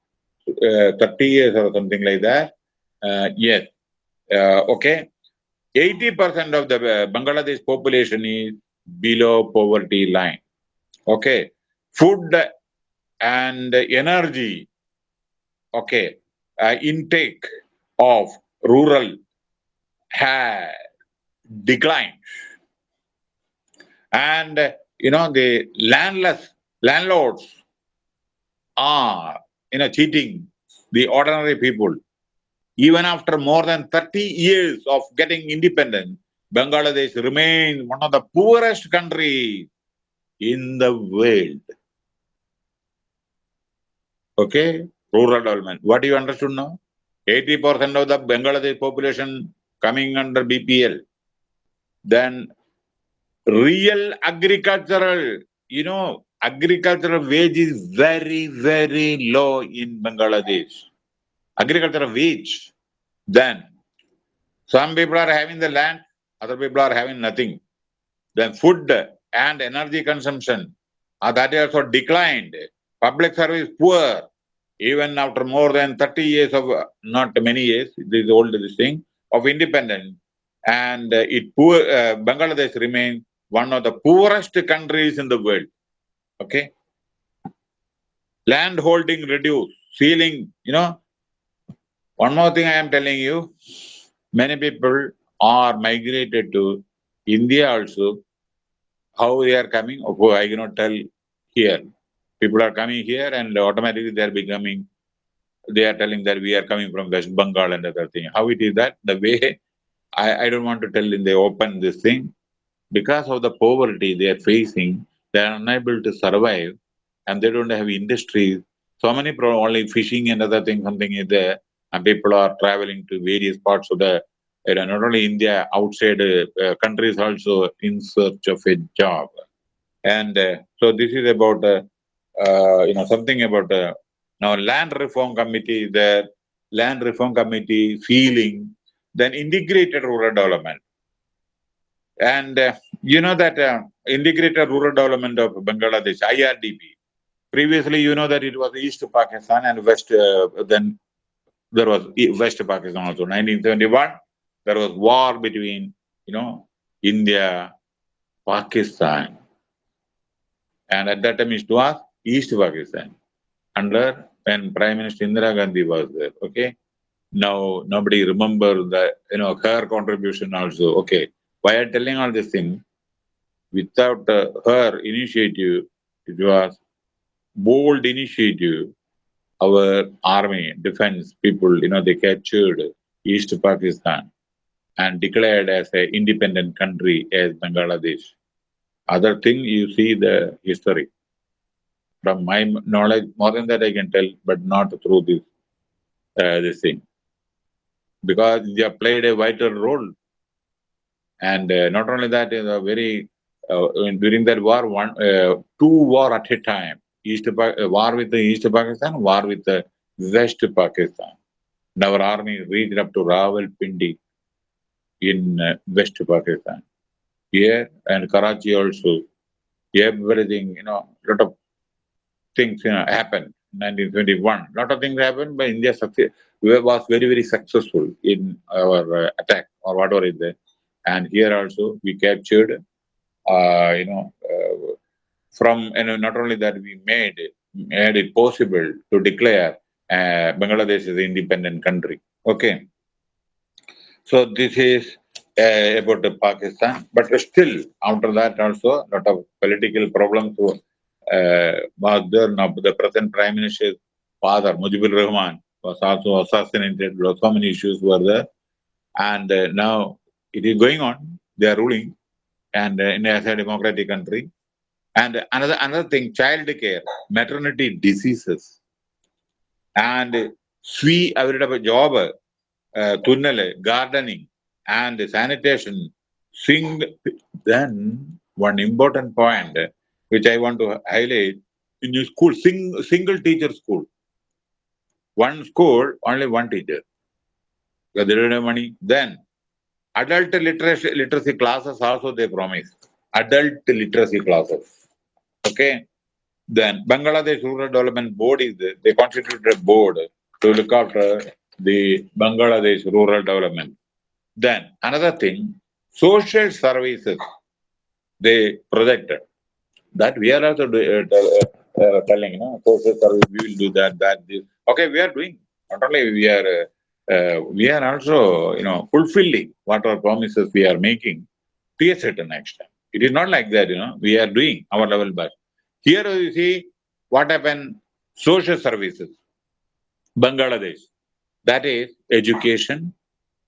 uh, 30 years or something like that. Uh, yes. Uh, okay. 80% of the uh, Bangladesh population is below poverty line. Okay. Food and energy, okay, uh, intake of rural had declined. And, uh, you know, the landless landlords are, you know, cheating the ordinary people. Even after more than 30 years of getting independent, Bangladesh remains one of the poorest countries in the world. Okay, rural development. What do you understood now? 80% of the Bangladesh population coming under BPL. Then real agricultural, you know, agricultural wage is very, very low in Bangladesh. Agricultural wage. Then some people are having the land, other people are having nothing. Then food and energy consumption, uh, that also declined. Public service poor, even after more than 30 years of, not many years, this is old this thing, of independence. And it poor, uh, Bangladesh remains one of the poorest countries in the world. Okay. Land holding reduced, ceiling, you know. One more thing I am telling you, many people are migrated to India also. How they are coming, oh, I cannot tell here. People are coming here and automatically they are becoming, they are telling that we are coming from West Bengal and other thing. How it is that? The way, I, I don't want to tell in the open this thing. Because of the poverty they are facing, they are unable to survive and they don't have industries. So many pro only fishing and other things, something is there, and people are traveling to various parts of the you know, not only India, outside uh, countries also in search of a job. And uh, so this is about, uh, uh, you know, something about uh, now land reform committee, the land reform committee feeling, then integrated rural development. And uh, you know that uh, integrated rural development of Bangladesh, IRDP, previously you know that it was East Pakistan and West, uh, then there was West Pakistan also, 1971 there was war between, you know, India, Pakistan. And at that time it was East Pakistan under when Prime Minister Indira Gandhi was there. Okay. Now nobody remember that, you know, her contribution also. Okay. Why I'm telling all this thing? Without uh, her initiative, it was bold initiative. Our army, defense people, you know, they captured East Pakistan and declared as an independent country as Bangladesh. Other thing, you see the history. From my knowledge, more than that I can tell, but not through this, uh, this thing. Because they played a vital role. And uh, not only that, a very, uh, during that war, one, uh, two war at a time. East uh, war with the East Pakistan, war with the West Pakistan. And our army reached up to Rawalpindi in West Pakistan. Here and Karachi also, everything, you know, lot of things you know, happened. 1921, lot of things happened, but India was very, very successful in our attack or whatever is there. And here also we captured, uh, you know, uh, from, you know, not only that we made it, made it possible to declare uh, Bangladesh as an independent country. Okay. So this is uh, about Pakistan, but still after that also a lot of political problems uh, was there. Now the present Prime Minister's father, Mujibur Rahman, was also assassinated. So many issues were there, and uh, now it is going on. They are ruling, and uh, in as a democratic country. And another another thing, child care, maternity diseases and സ്വീ അവരുടെ job തുന്നല് gardening and sanitation Singh then one important point which I want to highlight in your school, sing, single teacher school. One school, only one teacher. Because they don't have money. Then adult literacy, literacy classes also they promise. Adult literacy classes. Okay. Then Bangladesh Rural Development Board is there. They constituted a board to look after the Bangladesh rural development. Then another thing, social services they projected that we are also uh, uh, uh, telling, you know, social service, we will do that, that, this. Okay, we are doing. Not only we are, uh, we are also, you know, fulfilling what our promises we are making to a certain extent. It is not like that, you know, we are doing our level best. Here you see what happened, social services, Bangladesh, that is education,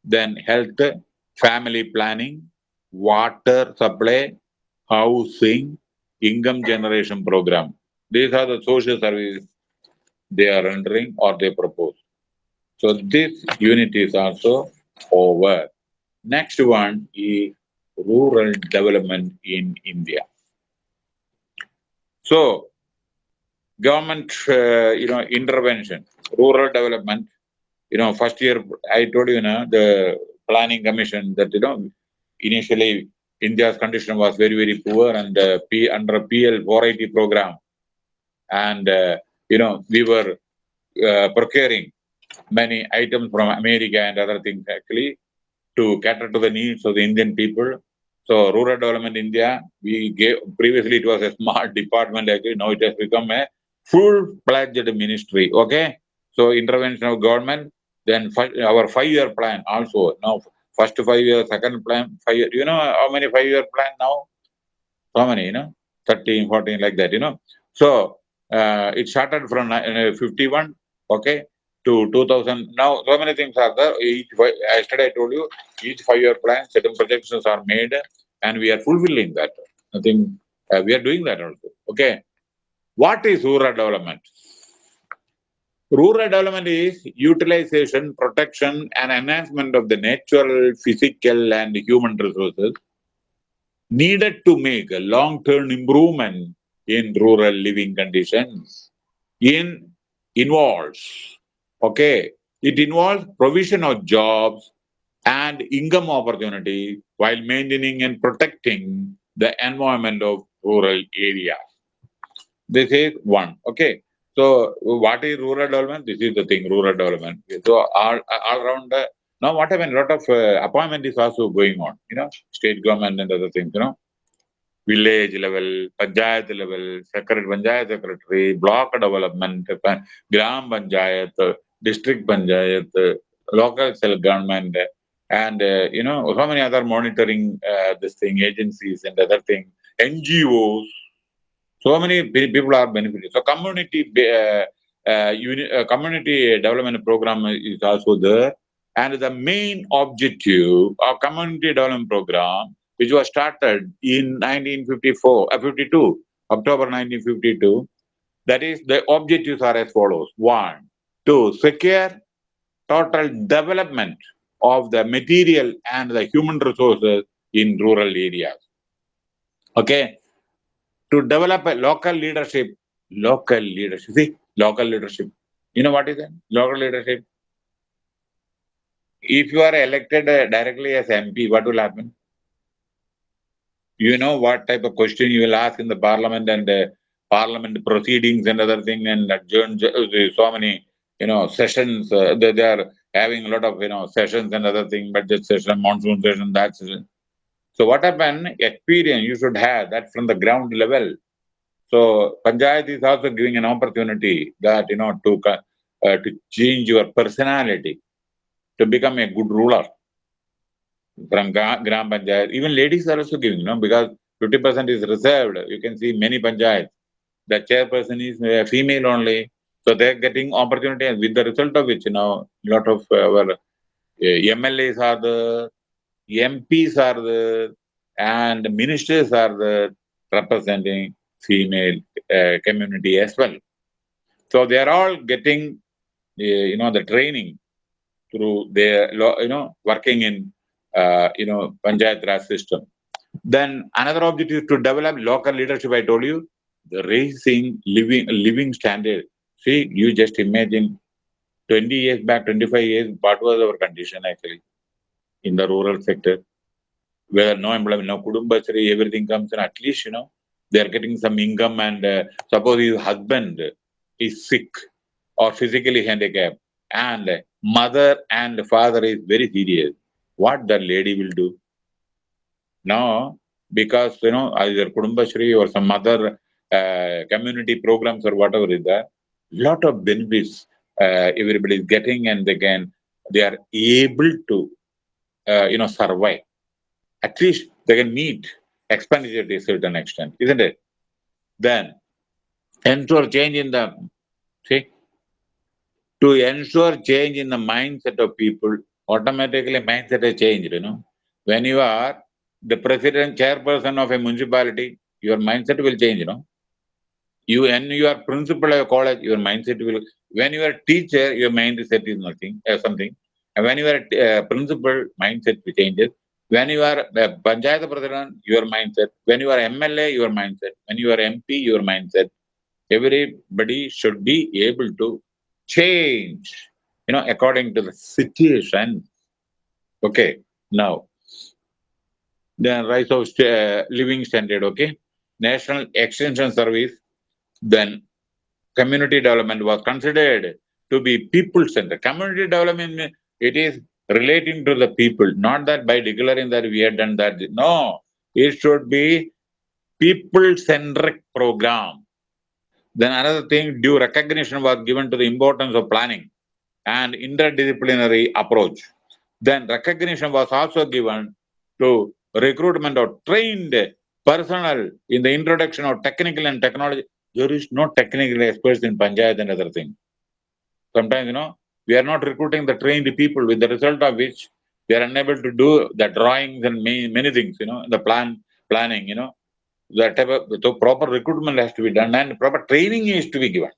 then health, family planning, water supply, housing, income generation program. These are the social services they are rendering or they propose. So this unit is also over. Next one is rural development in India. So government, uh, you know, intervention, rural development, you know, first year, I told you, you know, the planning commission that, you know, initially India's condition was very, very poor and uh, P, under PL 480 program. And, uh, you know, we were uh, procuring many items from America and other things actually to cater to the needs of the Indian people. So rural development India, we gave, previously it was a smart department actually, now it has become a full-fledged ministry, okay? So intervention of government, then our five-year plan also, now first five year, second plan, five year, you know how many five-year plan now? How many, you know, 13, 14, like that, you know? So uh, it started from uh, 51, okay, to 2000. Now, so many things are there. Each, yesterday I told you, each five-year plan, certain projections are made, and we are fulfilling that. I think uh, we are doing that also. Okay. What is rural development? Rural development is utilization, protection, and enhancement of the natural, physical, and human resources needed to make a long-term improvement in rural living conditions. In involves, okay, it involves provision of jobs and income opportunity while maintaining and protecting the environment of rural areas. This is one, okay. So what is rural development? This is the thing, rural development. So all, all around, uh, now what happened, a lot of uh, appointment is also going on, you know, state government and other things, you know. Village level, panchayat level, secretary, panchayat secretary, block development, gram panchayat, uh, district panchayat, local self government, and uh, you know, how many other monitoring uh, this thing, agencies and other thing, NGOs, so many people are benefiting. So community uh, uni- community development program is also there, and the main objective of community development program, which was started in 1954, uh, 52, October 1952, that is the objectives are as follows: one, to secure total development of the material and the human resources in rural areas. Okay, to develop a local leadership, local leadership. See, local leadership. You know what is that? Local leadership. If you are elected uh, directly as MP, what will happen? You know what type of question you will ask in the parliament and uh, parliament proceedings and other thing and adjourn uh, so many you know sessions. Uh, they, they are having a lot of you know sessions and other thing, budget session, monsoon session, that session. So what happened? Experience you should have that from the ground level. So panchayat is also giving an opportunity that you know to uh, to change your personality to become a good ruler from gram panchayat. Even ladies are also giving, you know, because fifty percent is reserved. You can see many panchayats. The chairperson is a female only, so they're getting opportunity, and with the result of which, you know, a lot of our uh, MLAs are the MPs are the and ministers are the representing female uh, community as well. So they are all getting uh, you know, the training through their, you know, working in, uh, you know, Panchayat Raj system. Then another objective is to develop local leadership. I told you, the raising living living standard. See, you just imagine 20 years back, 25 years, what was our condition actually in the rural sector? Where no employment, no Kudumbashree, everything comes in, at least, you know, they are getting some income and uh, suppose his husband is sick or physically handicapped and mother and father is very serious. What the lady will do? Now, because, you know, either Kudumbashree or some other uh, community programs or whatever is there, lot of benefits uh, everybody is getting and they can they are able to uh, you know survive. At least they can meet expenditure to a certain extent isn't it? Then ensure change in the see to ensure change in the mindset of people automatically mindset has changed you know. When you are the president chairperson of a municipality your mindset will change you know you when you are principal of college your mindset will when you are teacher your mindset is nothing uh, something. And when you are uh, principal mindset changes when you are a panchayat president your mindset. When you are mla your mindset. When you are mp your mindset. Everybody should be able to change you know according to the situation. Okay now the rise of uh, living standard okay? National extension service then community development was considered to be people centered. Community development, it is relating to the people, not that by declaring that we had done that. No, it should be people centric program. Then another thing, due recognition was given to the importance of planning and interdisciplinary approach. Then recognition was also given to recruitment of trained personnel in the introduction of technical and technology there is no technical experts in Panchayat and other thing. Sometimes, you know, we are not recruiting the trained people with the result of which we are unable to do the drawings and many, many things, you know, the plan planning, you know. That type of, so proper recruitment has to be done and proper training is to be given.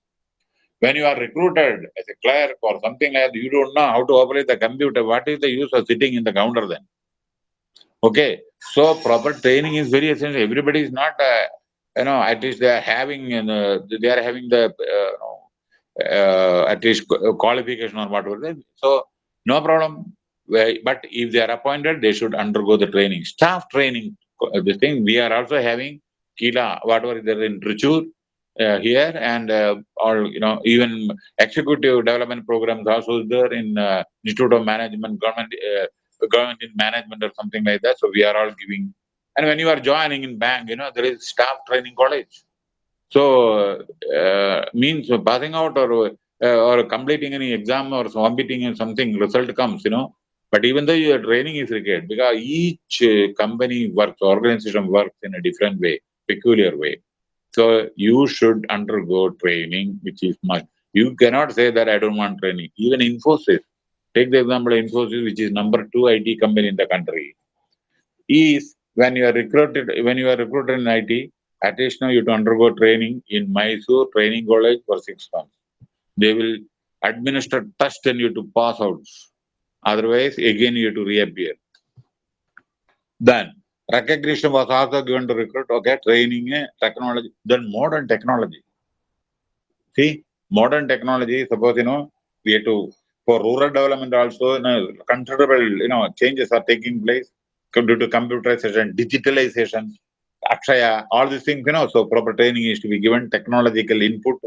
When you are recruited as a clerk or something like that, you don't know how to operate the computer. What is the use of sitting in the counter then? Okay, so proper training is very essential. Everybody is not uh, you know, at least they are having, uh, they are having the, uh, uh, at least qualification or whatever. So, no problem. But if they are appointed, they should undergo the training. Staff training, this thing, we are also having Kila, whatever is there in Trichur, uh, here and uh, or you know even executive development programs also there in uh, Institute of Management, government, government in management or something like that. So we are all giving and when you are joining in bank, you know, there is staff training college. So, uh, means passing out or uh, or completing any exam or submitting in something, result comes, you know. But even though your training is required, because each uh, company works, organization works in a different way, peculiar way. So you should undergo training, which is much. You cannot say that I don't want training. Even Infosys, take the example of Infosys, which is number two IT company in the country, is when you are recruited, when you are recruited in IT, at least now you to undergo training in Mysore Training College for six months. They will administer test and you to pass out. Otherwise, again you have to reappear. Then recognition was also given to recruit, okay, training, eh, technology, then modern technology. See, modern technology, suppose, you know, we have to, for rural development also, you know, considerable, you know, changes are taking place due to computerization, digitalization, Akshaya, all these things, you know, so proper training is to be given, technological input.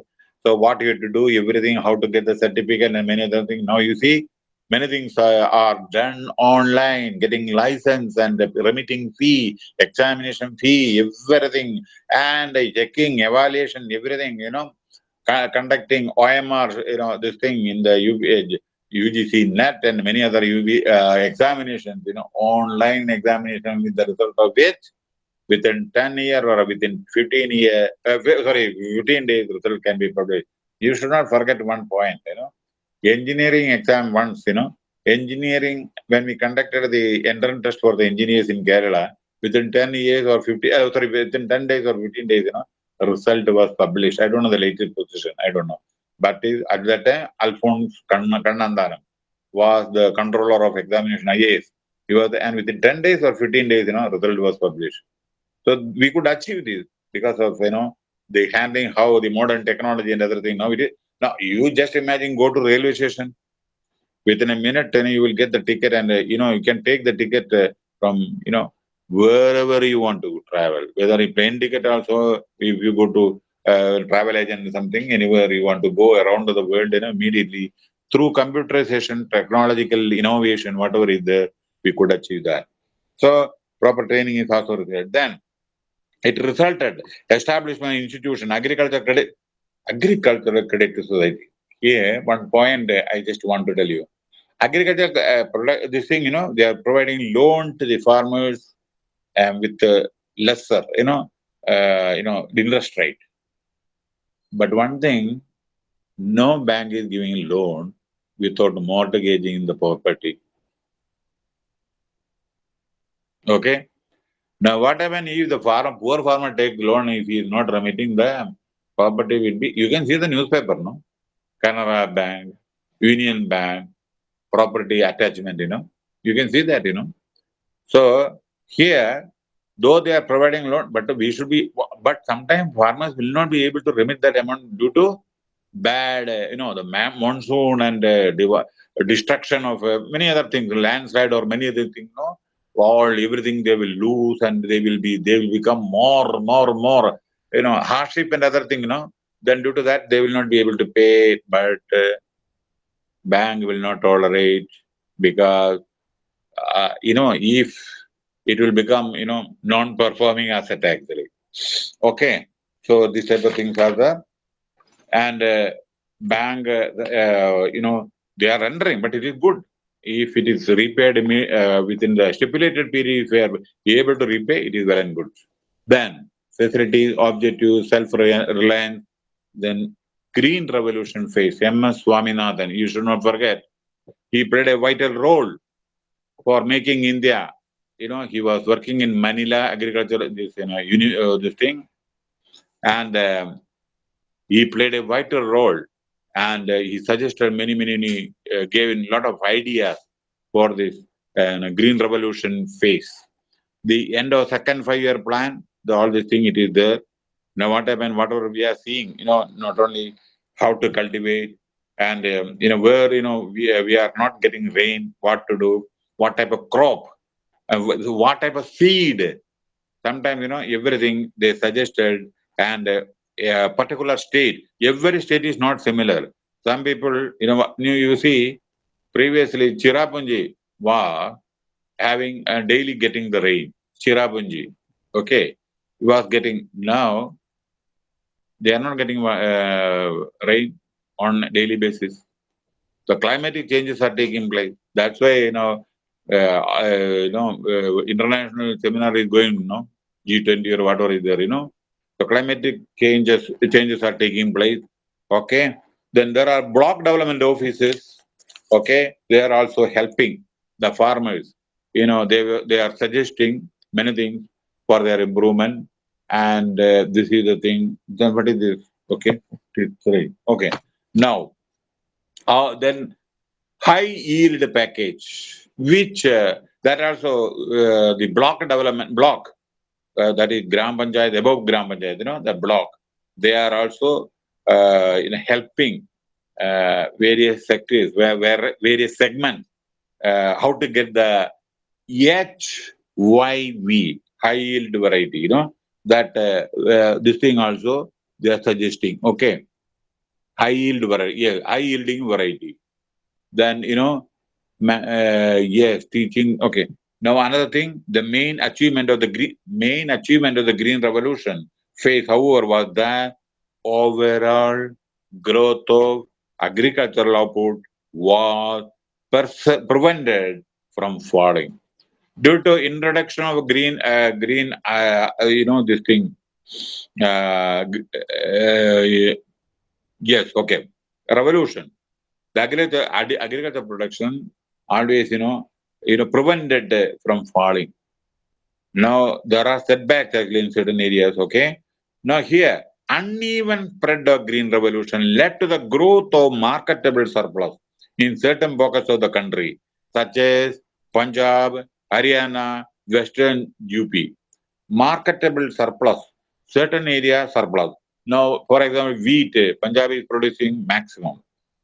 So what you have to do, everything, how to get the certificate and many other things. Now you see, many things are, done online, getting license and remitting fee, examination fee, everything, and checking, evaluation, everything, you know, conducting OMR, you know, this thing in the UGC NET and many other UV uh, examinations, you know, online examination with the result of which within 10 year or within 15 year, uh, sorry, 15 days result can be published. You should not forget one point, you know, engineering exam once, you know, engineering, when we conducted the entrance test for the engineers in Kerala, within 10 years or 50, uh, sorry, within 10 days or 15 days, you know, result was published. I don't know the latest position. I don't know. But at that time, Alphonse Kanna- Kannanthanam was the controller of examination IAS. He was, and within 10 days or 15 days, you know, result was published. So we could achieve this because of, you know, the handling, how the modern technology and everything. Now it is, now you just imagine go to railway station. Within a minute, then you will get the ticket and, uh, you know, you can take the ticket uh, from, you know, wherever you want to travel. Whether a plane ticket also, if you go to uh, travel agent or something, anywhere you want to go around the world, you know, immediately through computerization, technological innovation, whatever is there, we could achieve that. So proper training is also required. Then it resulted establishment institution, agriculture credit, agricultural credit society. Here, one point I just want to tell you. Agriculture, uh, product, this thing, you know, they are providing loan to the farmers um, with uh, lesser, you know, uh, you know, interest rate. But one thing, no bank is giving loan without mortgaging the property. Okay. Now, what happens if the farm, poor farmer take loan if he is not remitting the property will be, you can see the newspaper, no? Canara Bank, Union Bank, property attachment, you know. You can see that, you know. So here, though they are providing loan, but we should be, but sometimes farmers will not be able to remit that amount due to bad, uh, you know, the monsoon and uh, destruction of uh, many other things, landslide or many other things, no? all everything they will lose and they will be they will become more more more you know hardship and other thing you know then due to that they will not be able to pay but uh, bank will not tolerate because uh, you know if it will become you know non-performing asset actually okay so this type of things are there and uh, bank uh, uh, you know they are rendering but it is good if it is repaid uh, within the stipulated period, if we are able to repay, it is well and good. Then facilities, objective, self-reliance, then green revolution phase, M.S. Swaminathan, you should not forget, he played a vital role for making India. You know, he was working in Manila agriculture, this, you know, uni, uh, this thing, and um, he played a vital role and uh, he suggested many, many, many uh, gave a lot of ideas for this uh, green revolution phase. The end of second five-year plan, the, all this thing, it is there. Now what happened, whatever we are seeing, you know, not only how to cultivate and, um, you know, where, you know, we, uh, we are not getting rain, what to do, what type of crop, uh, what type of seed. Sometimes, you know, everything they suggested and uh, a particular state, every state is not similar. Some people, you know, you, see, previously Cherrapunji was having uh, daily getting the rain. Cherrapunji, okay, was getting now. They are not getting uh, rain on a daily basis. The climatic changes are taking place. That's why you know, you know, uh, international seminar is going. You know, G20 or whatever is there. You know, the climatic changes changes are taking place. Okay, then there are block development offices. Okay, they are also helping the farmers. You know, they they are suggesting many things for their improvement. And uh, this is the thing. Then what is this? Okay, three. Okay, now, uh, then high yield package, which uh, that also uh, the block development block uh, that is Gram Panchayat, above Gram Panchayat, you know, the block, they are also you know, helping various sectors, where, where various segments, how to get the HYV, high yield variety, you know, that this thing also they are suggesting, okay, high yield variety, yeah, high yielding variety. Then, you know, uh, yes, teaching, okay. Now another thing, the main achievement of the green, main achievement of the green revolution phase, however, was that overall growth of agricultural output was prevented from falling due to introduction of green, uh, green, uh, you know, this thing. Uh, uh, yes, okay, revolution. The agriculture, ag- agriculture production always, you know, you know, prevented from falling. Now there are setbacks actually in certain areas. Okay. Now here uneven spread of green revolution led to the growth of marketable surplus in certain pockets of the country, such as Punjab, Haryana, Western UP. Marketable surplus, certain area surplus. Now, for example, wheat, Punjab is producing maximum,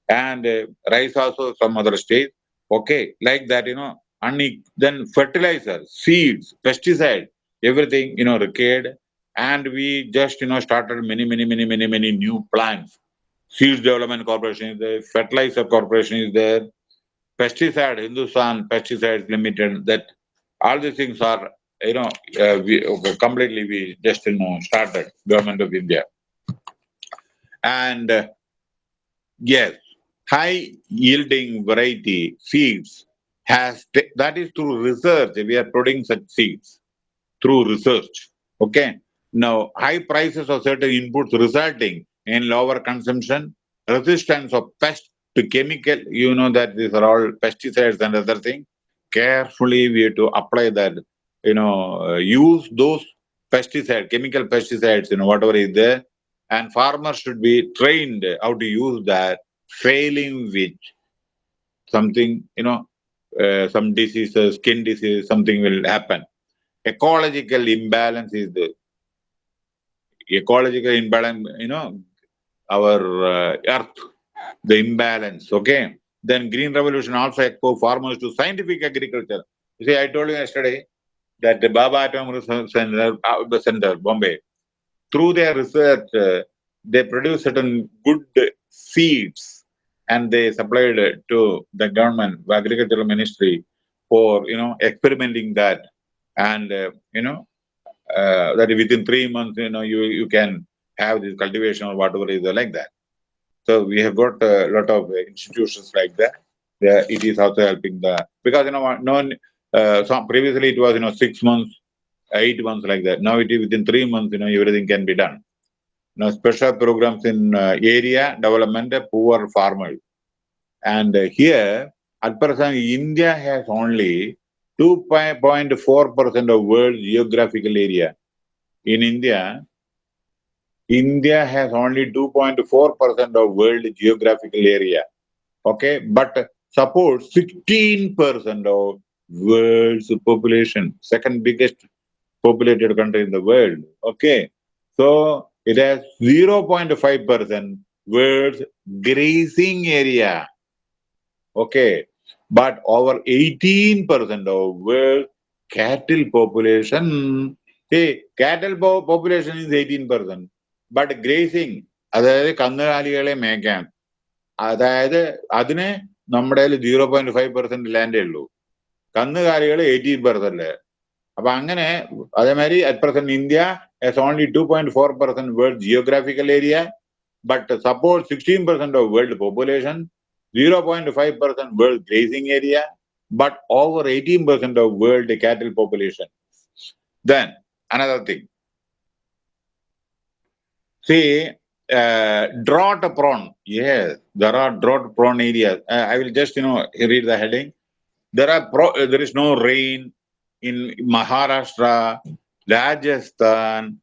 and uh, rice also some other states. Okay, like that, you know. And then fertilizer, seeds, pesticide, everything, you know, required and we just you know started many many many many many new plants seeds development corporation is there fertilizer corporation is there pesticide hindustan pesticides limited that all these things are you know uh, we okay, completely we just you know started government of india and uh, yes high yielding variety seeds has that is through research we are producing such seeds through research okay now, high prices of certain inputs resulting in lower consumption, resistance of pest to chemical, you know that these are all pesticides and other things. Carefully, we have to apply that, you know, uh, use those pesticide, chemical pesticides, you know, whatever is there. And farmers should be trained how to use that, failing which something, you know, uh, some diseases, skin disease, something will happen. Ecological imbalance is the ecological imbalance, you know, our uh, earth, the imbalance, okay? Then green revolution also echo farmers to scientific agriculture. You see, I told you yesterday that the Bhabha Atom Research Center, uh, Center, Bombay, through their research, uh, they produce certain good seeds and they supplied it to the government, the agricultural ministry for, you know, experimenting that. And, uh, you know, uh, that within three months, you know, you, you can have this cultivation or whatever is like that. So we have got a lot of institutions like that. Yeah, it is also helping the because you know no uh, some previously it was you know six months, eight months like that. Now it is within three months. You know everything can be done. Now special programs in uh, area development poor farmers, and here at present India has only 2.4% of world geographical area. In India, India has only 2.4% of world geographical area. Okay, but supports 16% of world's population, second biggest populated country in the world. Okay, so it has 0.5% world's grazing area. Okay, but over 18% of world cattle population, hey, cattle po population is 18%, but grazing, അതായത് കന്നുകാലികളെ മേയ്ക്കാൻ അതായത് അതിന് നമ്മുടെ zero point five percent ലാൻഡേ ഉള്ളൂ കന്നുകാലികൾ eighteen percent അപ്പൊ അങ്ങനെ അതേമാതിരി at present India has only 2.4 percent world geographical area, but supports 16 percent of world population 0.5% world grazing area, but over 18% of world cattle population. Then, another thing. See, uh, drought prone. Yes, there are drought prone areas. Uh, I will just, you know, read the heading. There are pro, uh, there is no rain in Maharashtra, Rajasthan,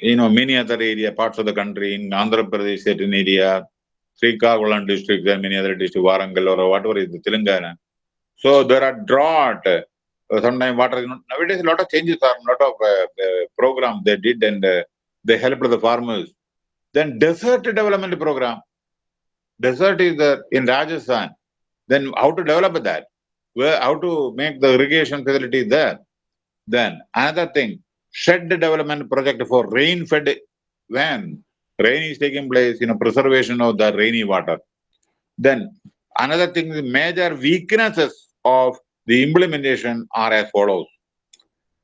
you know, many other area, parts of the country, in Andhra Pradesh, certain area, Srikakulam district and many other districts, Warangal or whatever is the Telangana. So there are drought. Sometimes water nowadays a lot of changes are, a lot of uh, uh, programs they did and uh, they helped the farmers. Then desert development program. Desert is in Rajasthan. Then how to develop that? Where, how to make the irrigation facility there? Then another thing, shed development project for rain-fed when rain is taking place, you know, preservation of the rainy water. Then another thing, the major weaknesses of the implementation are as follows.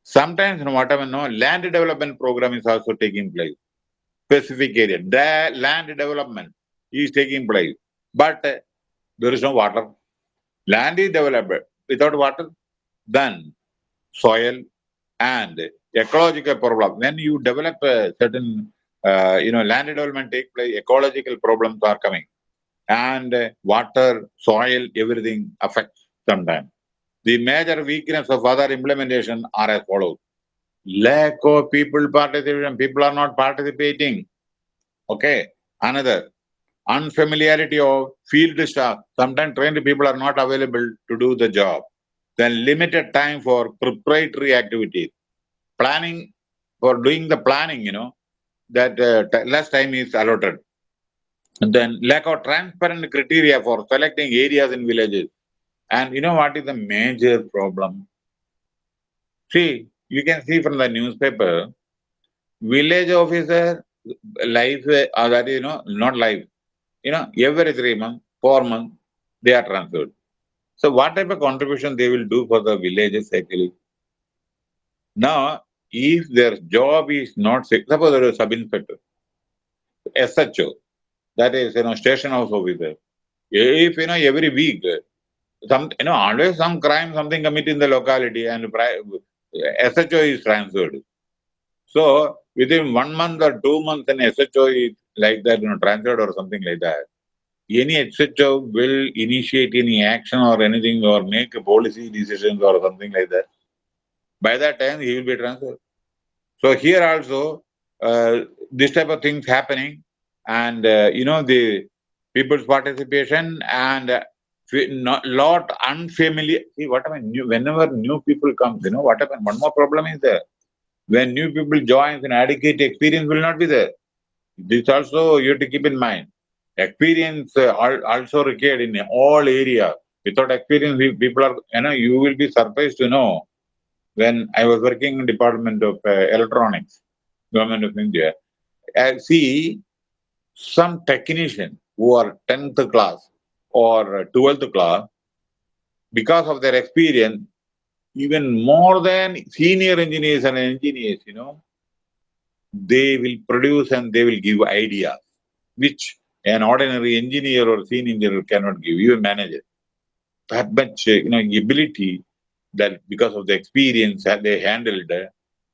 Sometimes, you know, whatever, no, land development program is also taking place. Specific area, the land development is taking place, but uh, there is no water. Land is developed without water, then soil and ecological problem. When you develop a certain uh, you know, land development take place, ecological problems are coming. And water, soil, everything affects sometimes. The major weakness of other implementation are as follows. Lack of people participation. People are not participating. Okay. Another unfamiliarity of field staff. Sometimes trained people are not available to do the job. Then limited time for preparatory activities. Planning for doing the planning, you know, that uh, less time is allotted. And then lack of transparent criteria for selecting areas in villages. And you know what is the major problem? See, you can see from the newspaper, village officer life, uh, that is, you know, not life. You know, every three months, four months, they are transferred. So what type of contribution they will do for the villages actually? Now, if their job is not, suppose there is a sub-inspector, SHO, that is, you know, station house officer. If, you know, every week, some, you know, always some crime, something committed in the locality and SHO is transferred. So within one month or two months, an SHO is like that, you know, transferred or something like that. Any SHO will initiate any action or anything or make a policy decisions or something like that. By that time, he will be transferred. So here also, uh, this type of things happening, and uh, you know the people's participation and uh, not lot unfamiliar. See what I mean. New, whenever new people comes, you know what happened. One more problem is there when new people join, an adequate experience will not be there. This also you have to keep in mind. Experience uh, also required in all areas. Without experience, people are, you know, you will be surprised to know. When I was working in Department of uh, Electronics, Government of India, I see some technician who are 10th class or 12th class, because of their experience, even more than senior engineers and engineers, you know, they will produce and they will give ideas, which an ordinary engineer or senior engineer cannot give, even manager. That much, you know, ability that because of the experience that they handled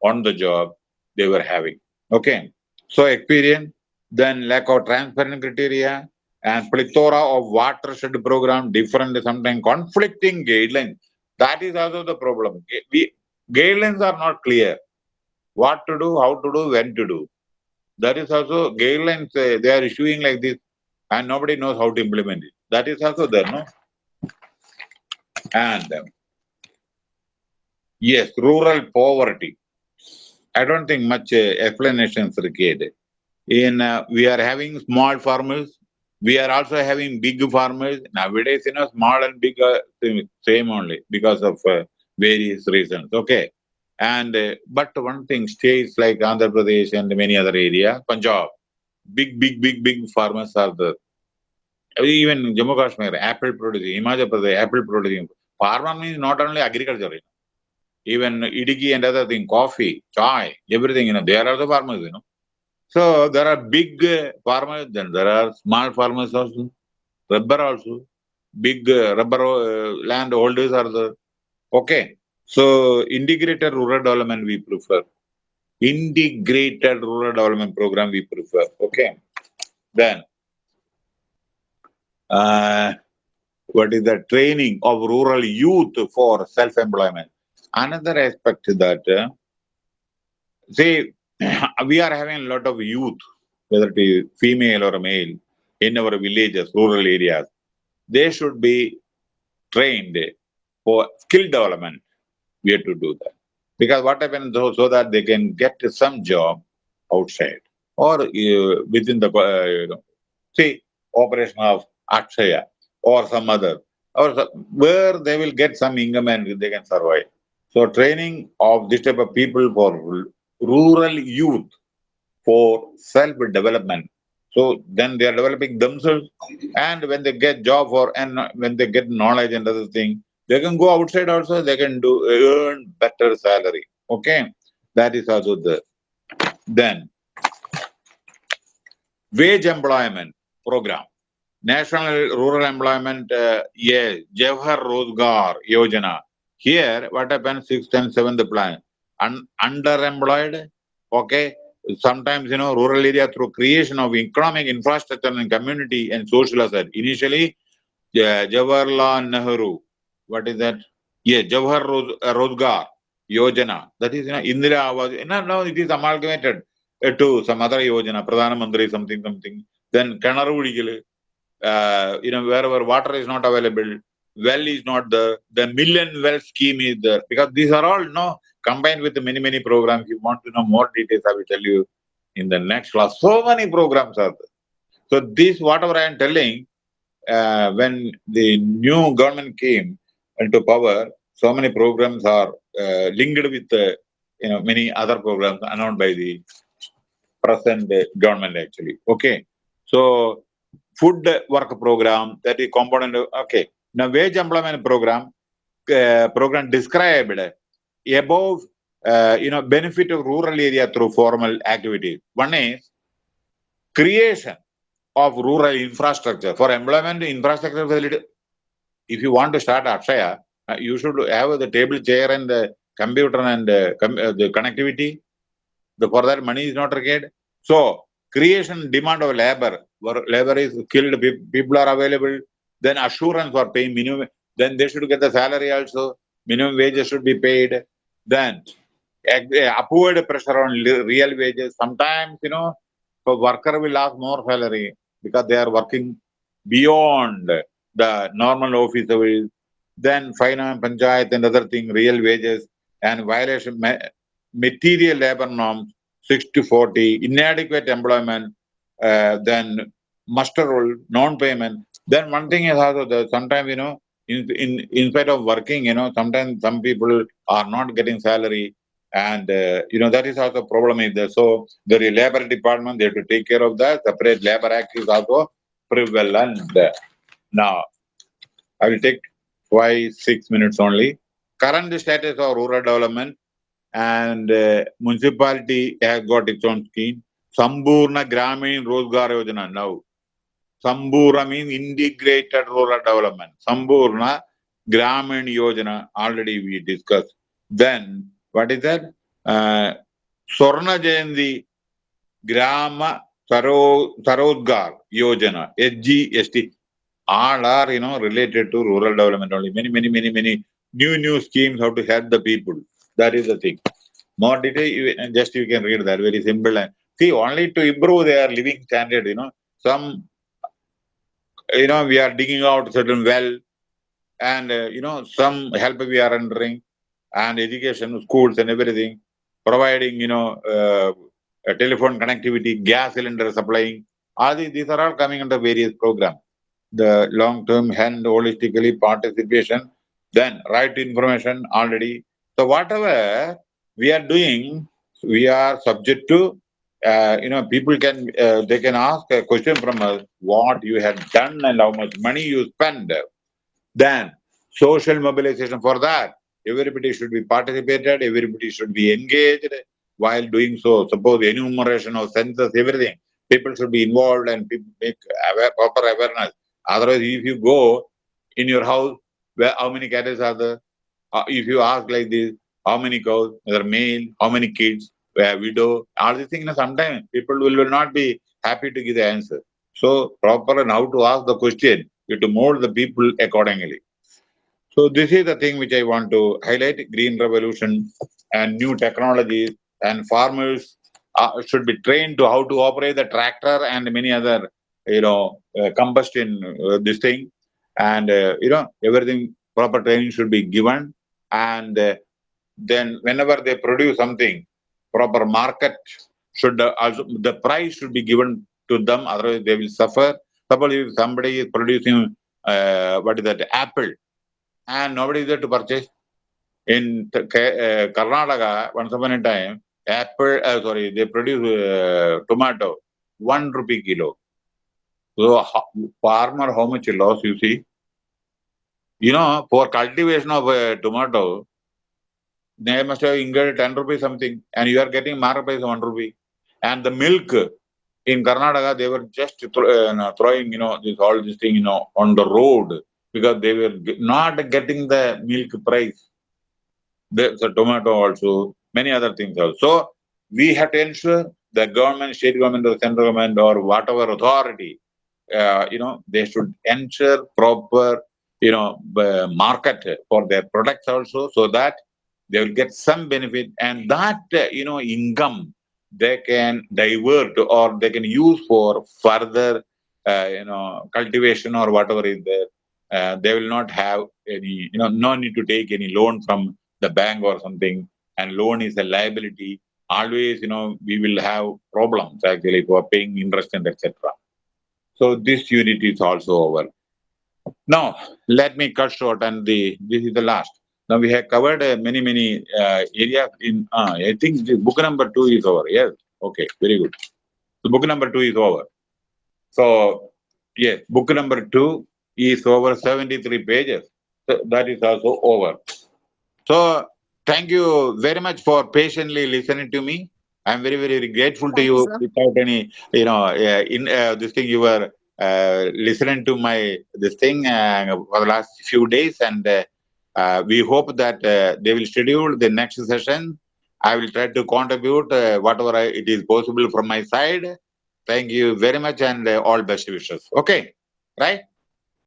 on the job, they were having. Okay. So experience, then lack of transparent criteria, and plethora of watershed program, different, sometimes conflicting guidelines. That is also the problem. We, guidelines are not clear. What to do, how to do, when to do. That is also guidelines uh, they are issuing like this, and nobody knows how to implement it. That is also there, no? And um, yes, rural poverty. I don't think much uh, explanation is required. In uh, we are having small farmers, we are also having big farmers nowadays. You know, small and big same only because of uh, various reasons. Okay, and uh, but one thing states like Andhra Pradesh and many other area, Punjab, big, big, big, big farmers are there. Even Jammu Kashmir, apple producing, Himachal Pradesh, apple producing. Farmer means not only agriculture. Even Idukki and other thing, coffee, chai, everything, you know, there are also farmers, you know. So there are big farmers, then there are small farmers also, rubber also, big uh, rubber uh, land holders are there. Okay. So integrated rural development we prefer. Integrated rural development program we prefer. Okay. Then uh, what is the training of rural youth for self-employment? Another aspect that uh, see we are having a lot of youth, whether it is female or male, in our villages, rural areas. They should be trained for skill development. We have to do that because what happens so, so that they can get some job outside or uh, within the uh, you know, see operation of Akshaya or some other or some- where they will get some income and they can survive. So training of this type of people for rural youth for self-development. So then they are developing themselves, and when they get job or and when they get knowledge and other thing, they can go outside also. They can do earn better salary. Okay, that is also the then wage employment program. National Rural Employment, uh, yeah, Jawahar Rozgar Yojana. Here, what happens, sixth and seventh plan, Un- underemployed, okay, sometimes, you know, rural area through creation of economic infrastructure and community and social asset. Initially, uh, Jawaharlal Nehru, what is that? Yeah, Jawahar Roz- uh, Rozgar Yojana. That is, you know, Indira Awas. No, no, it is amalgamated. uh, to some other yojana, Pradhana Mantri something something. Then Kanaru uh, you know, wherever water is not available, well is not there, the million well scheme is there. Because these are all, no, combined with many, many programs. You want to know more details, I will tell you in the next class. So many programs are there. So this, whatever I am telling, uh, when the new government came into power, so many programs are uh, linked with uh, you know many other programs announced by the present government actually. Okay, so food work program that is component. Of, okay, now wage employment program uh, program described above uh, you know benefit of rural area through formal activities. One is creation of rural infrastructure for employment infrastructure facility. If you want to start Akshaya, uh, you should have the table chair and the computer and uh, com uh, the connectivity. The, for that money is not required. So creation demand of labor, where labor is skilled, people are available. Then assurance for paying minimum. Then they should get the salary also. Minimum wages should be paid. Then upward pressure on real wages. Sometimes you know, the worker will ask more salary because they are working beyond the normal office hours. Then finance, panchayat and other thing, real wages and violation, material labor norms, 60 40, inadequate employment, uh, then muster roll, non-payment. Then one thing is also that sometimes, you know, in, in, in spite of working, you know, sometimes some people are not getting salary and, uh, you know, that is also a problem is there. So the labor department, they have to take care of that. Separate labor act is also prevalent. Now, I will take five, six minutes only. Current status of rural development and uh, municipality has got its own scheme. Sambhurna Gramin Rozgar Yojana now. Sambhurna means integrated rural development. Sambhurna Gramin Yojana already we discussed. Then what is that? Uh, Swarna Jayanti Grama Swarozgar Yojana, SGST. All are, you know, related to rural development only. Many, many, many, many new, new schemes how to help the people. That is the thing. More detail, you, just you can read that. Very simple. And see, only to improve their living standard, you know. Some, you know, we are digging out certain well and, uh, you know, some help we are rendering and education, schools and everything, providing, you know, uh, telephone connectivity, gas cylinder supplying. All these, these are all coming under various programs. The long-term and holistically participation, then right information already. So whatever we are doing, we are subject to, uh, you know, people can, uh, they can ask a question from us, what you have done and how much money you spend. Then social mobilization for that. Everybody should be participated, everybody should be engaged while doing so. Suppose enumeration of census, everything. People should be involved and people make aware, proper awareness. Otherwise, if you go in your house, where how many cattle are there? Uh, if you ask like this, how many cows, whether male, how many kids, where widow, all these things, you know, sometimes people will, will not be happy to give the answer. So proper and how to ask the question, you have to mold the people accordingly. So this is the thing which I want to highlight, green revolution and new technologies and farmers uh, should be trained to how to operate the tractor and many other, you know, uh, combustion, uh, this thing. And, uh, you know, everything, proper training should be given. And uh, then whenever they produce something, proper market should uh, also, the price should be given to them, otherwise they will suffer. Suppose if somebody is producing, what is that, apple, and nobody is there to purchase. In Karnataka, once upon a time, apple, uh, sorry, they produce uh, tomato, one rupee kilo. So farmer, how much loss you see? You know, for cultivation of a tomato, they must have incurred 10 rupees something, and you are getting market price 1 rupee. And the milk in Karnataka, they were just uh, throwing, you know, this all this thing, you know, on the road because they were not getting the milk price. The, the tomato also, many other things also. So We have to ensure the government, state government or central government or whatever authority, uh, you know, they should ensure proper, you know, market for their products also so that they will get some benefit and that, uh, you know, income they can divert or they can use for further, uh, you know, cultivation or whatever is there. Uh, they will not have any, you know, no need to take any loan from the bank or something. And loan is a liability. Always, you know, we will have problems actually for paying interest and etc. So this unit is also over. Now, let me cut short and the this is the last. Now we have covered uh, many many uh, areas in. Uh, I think the book number two is over. Yes. Okay. Very good. So book number two is over. So yes, book number two is over seventy three pages. So that is also over. So thank you very much for patiently listening to me. I'm very very, very grateful to Thank you, you sir. without any you know uh, in uh, this thing you were uh, listening to my this thing uh, for the last few days. And uh, uh, we hope that uh, they will schedule the next session. I will try to contribute uh, whatever I, it is possible from my side. Thank you very much and uh, all best wishes. Okay. Right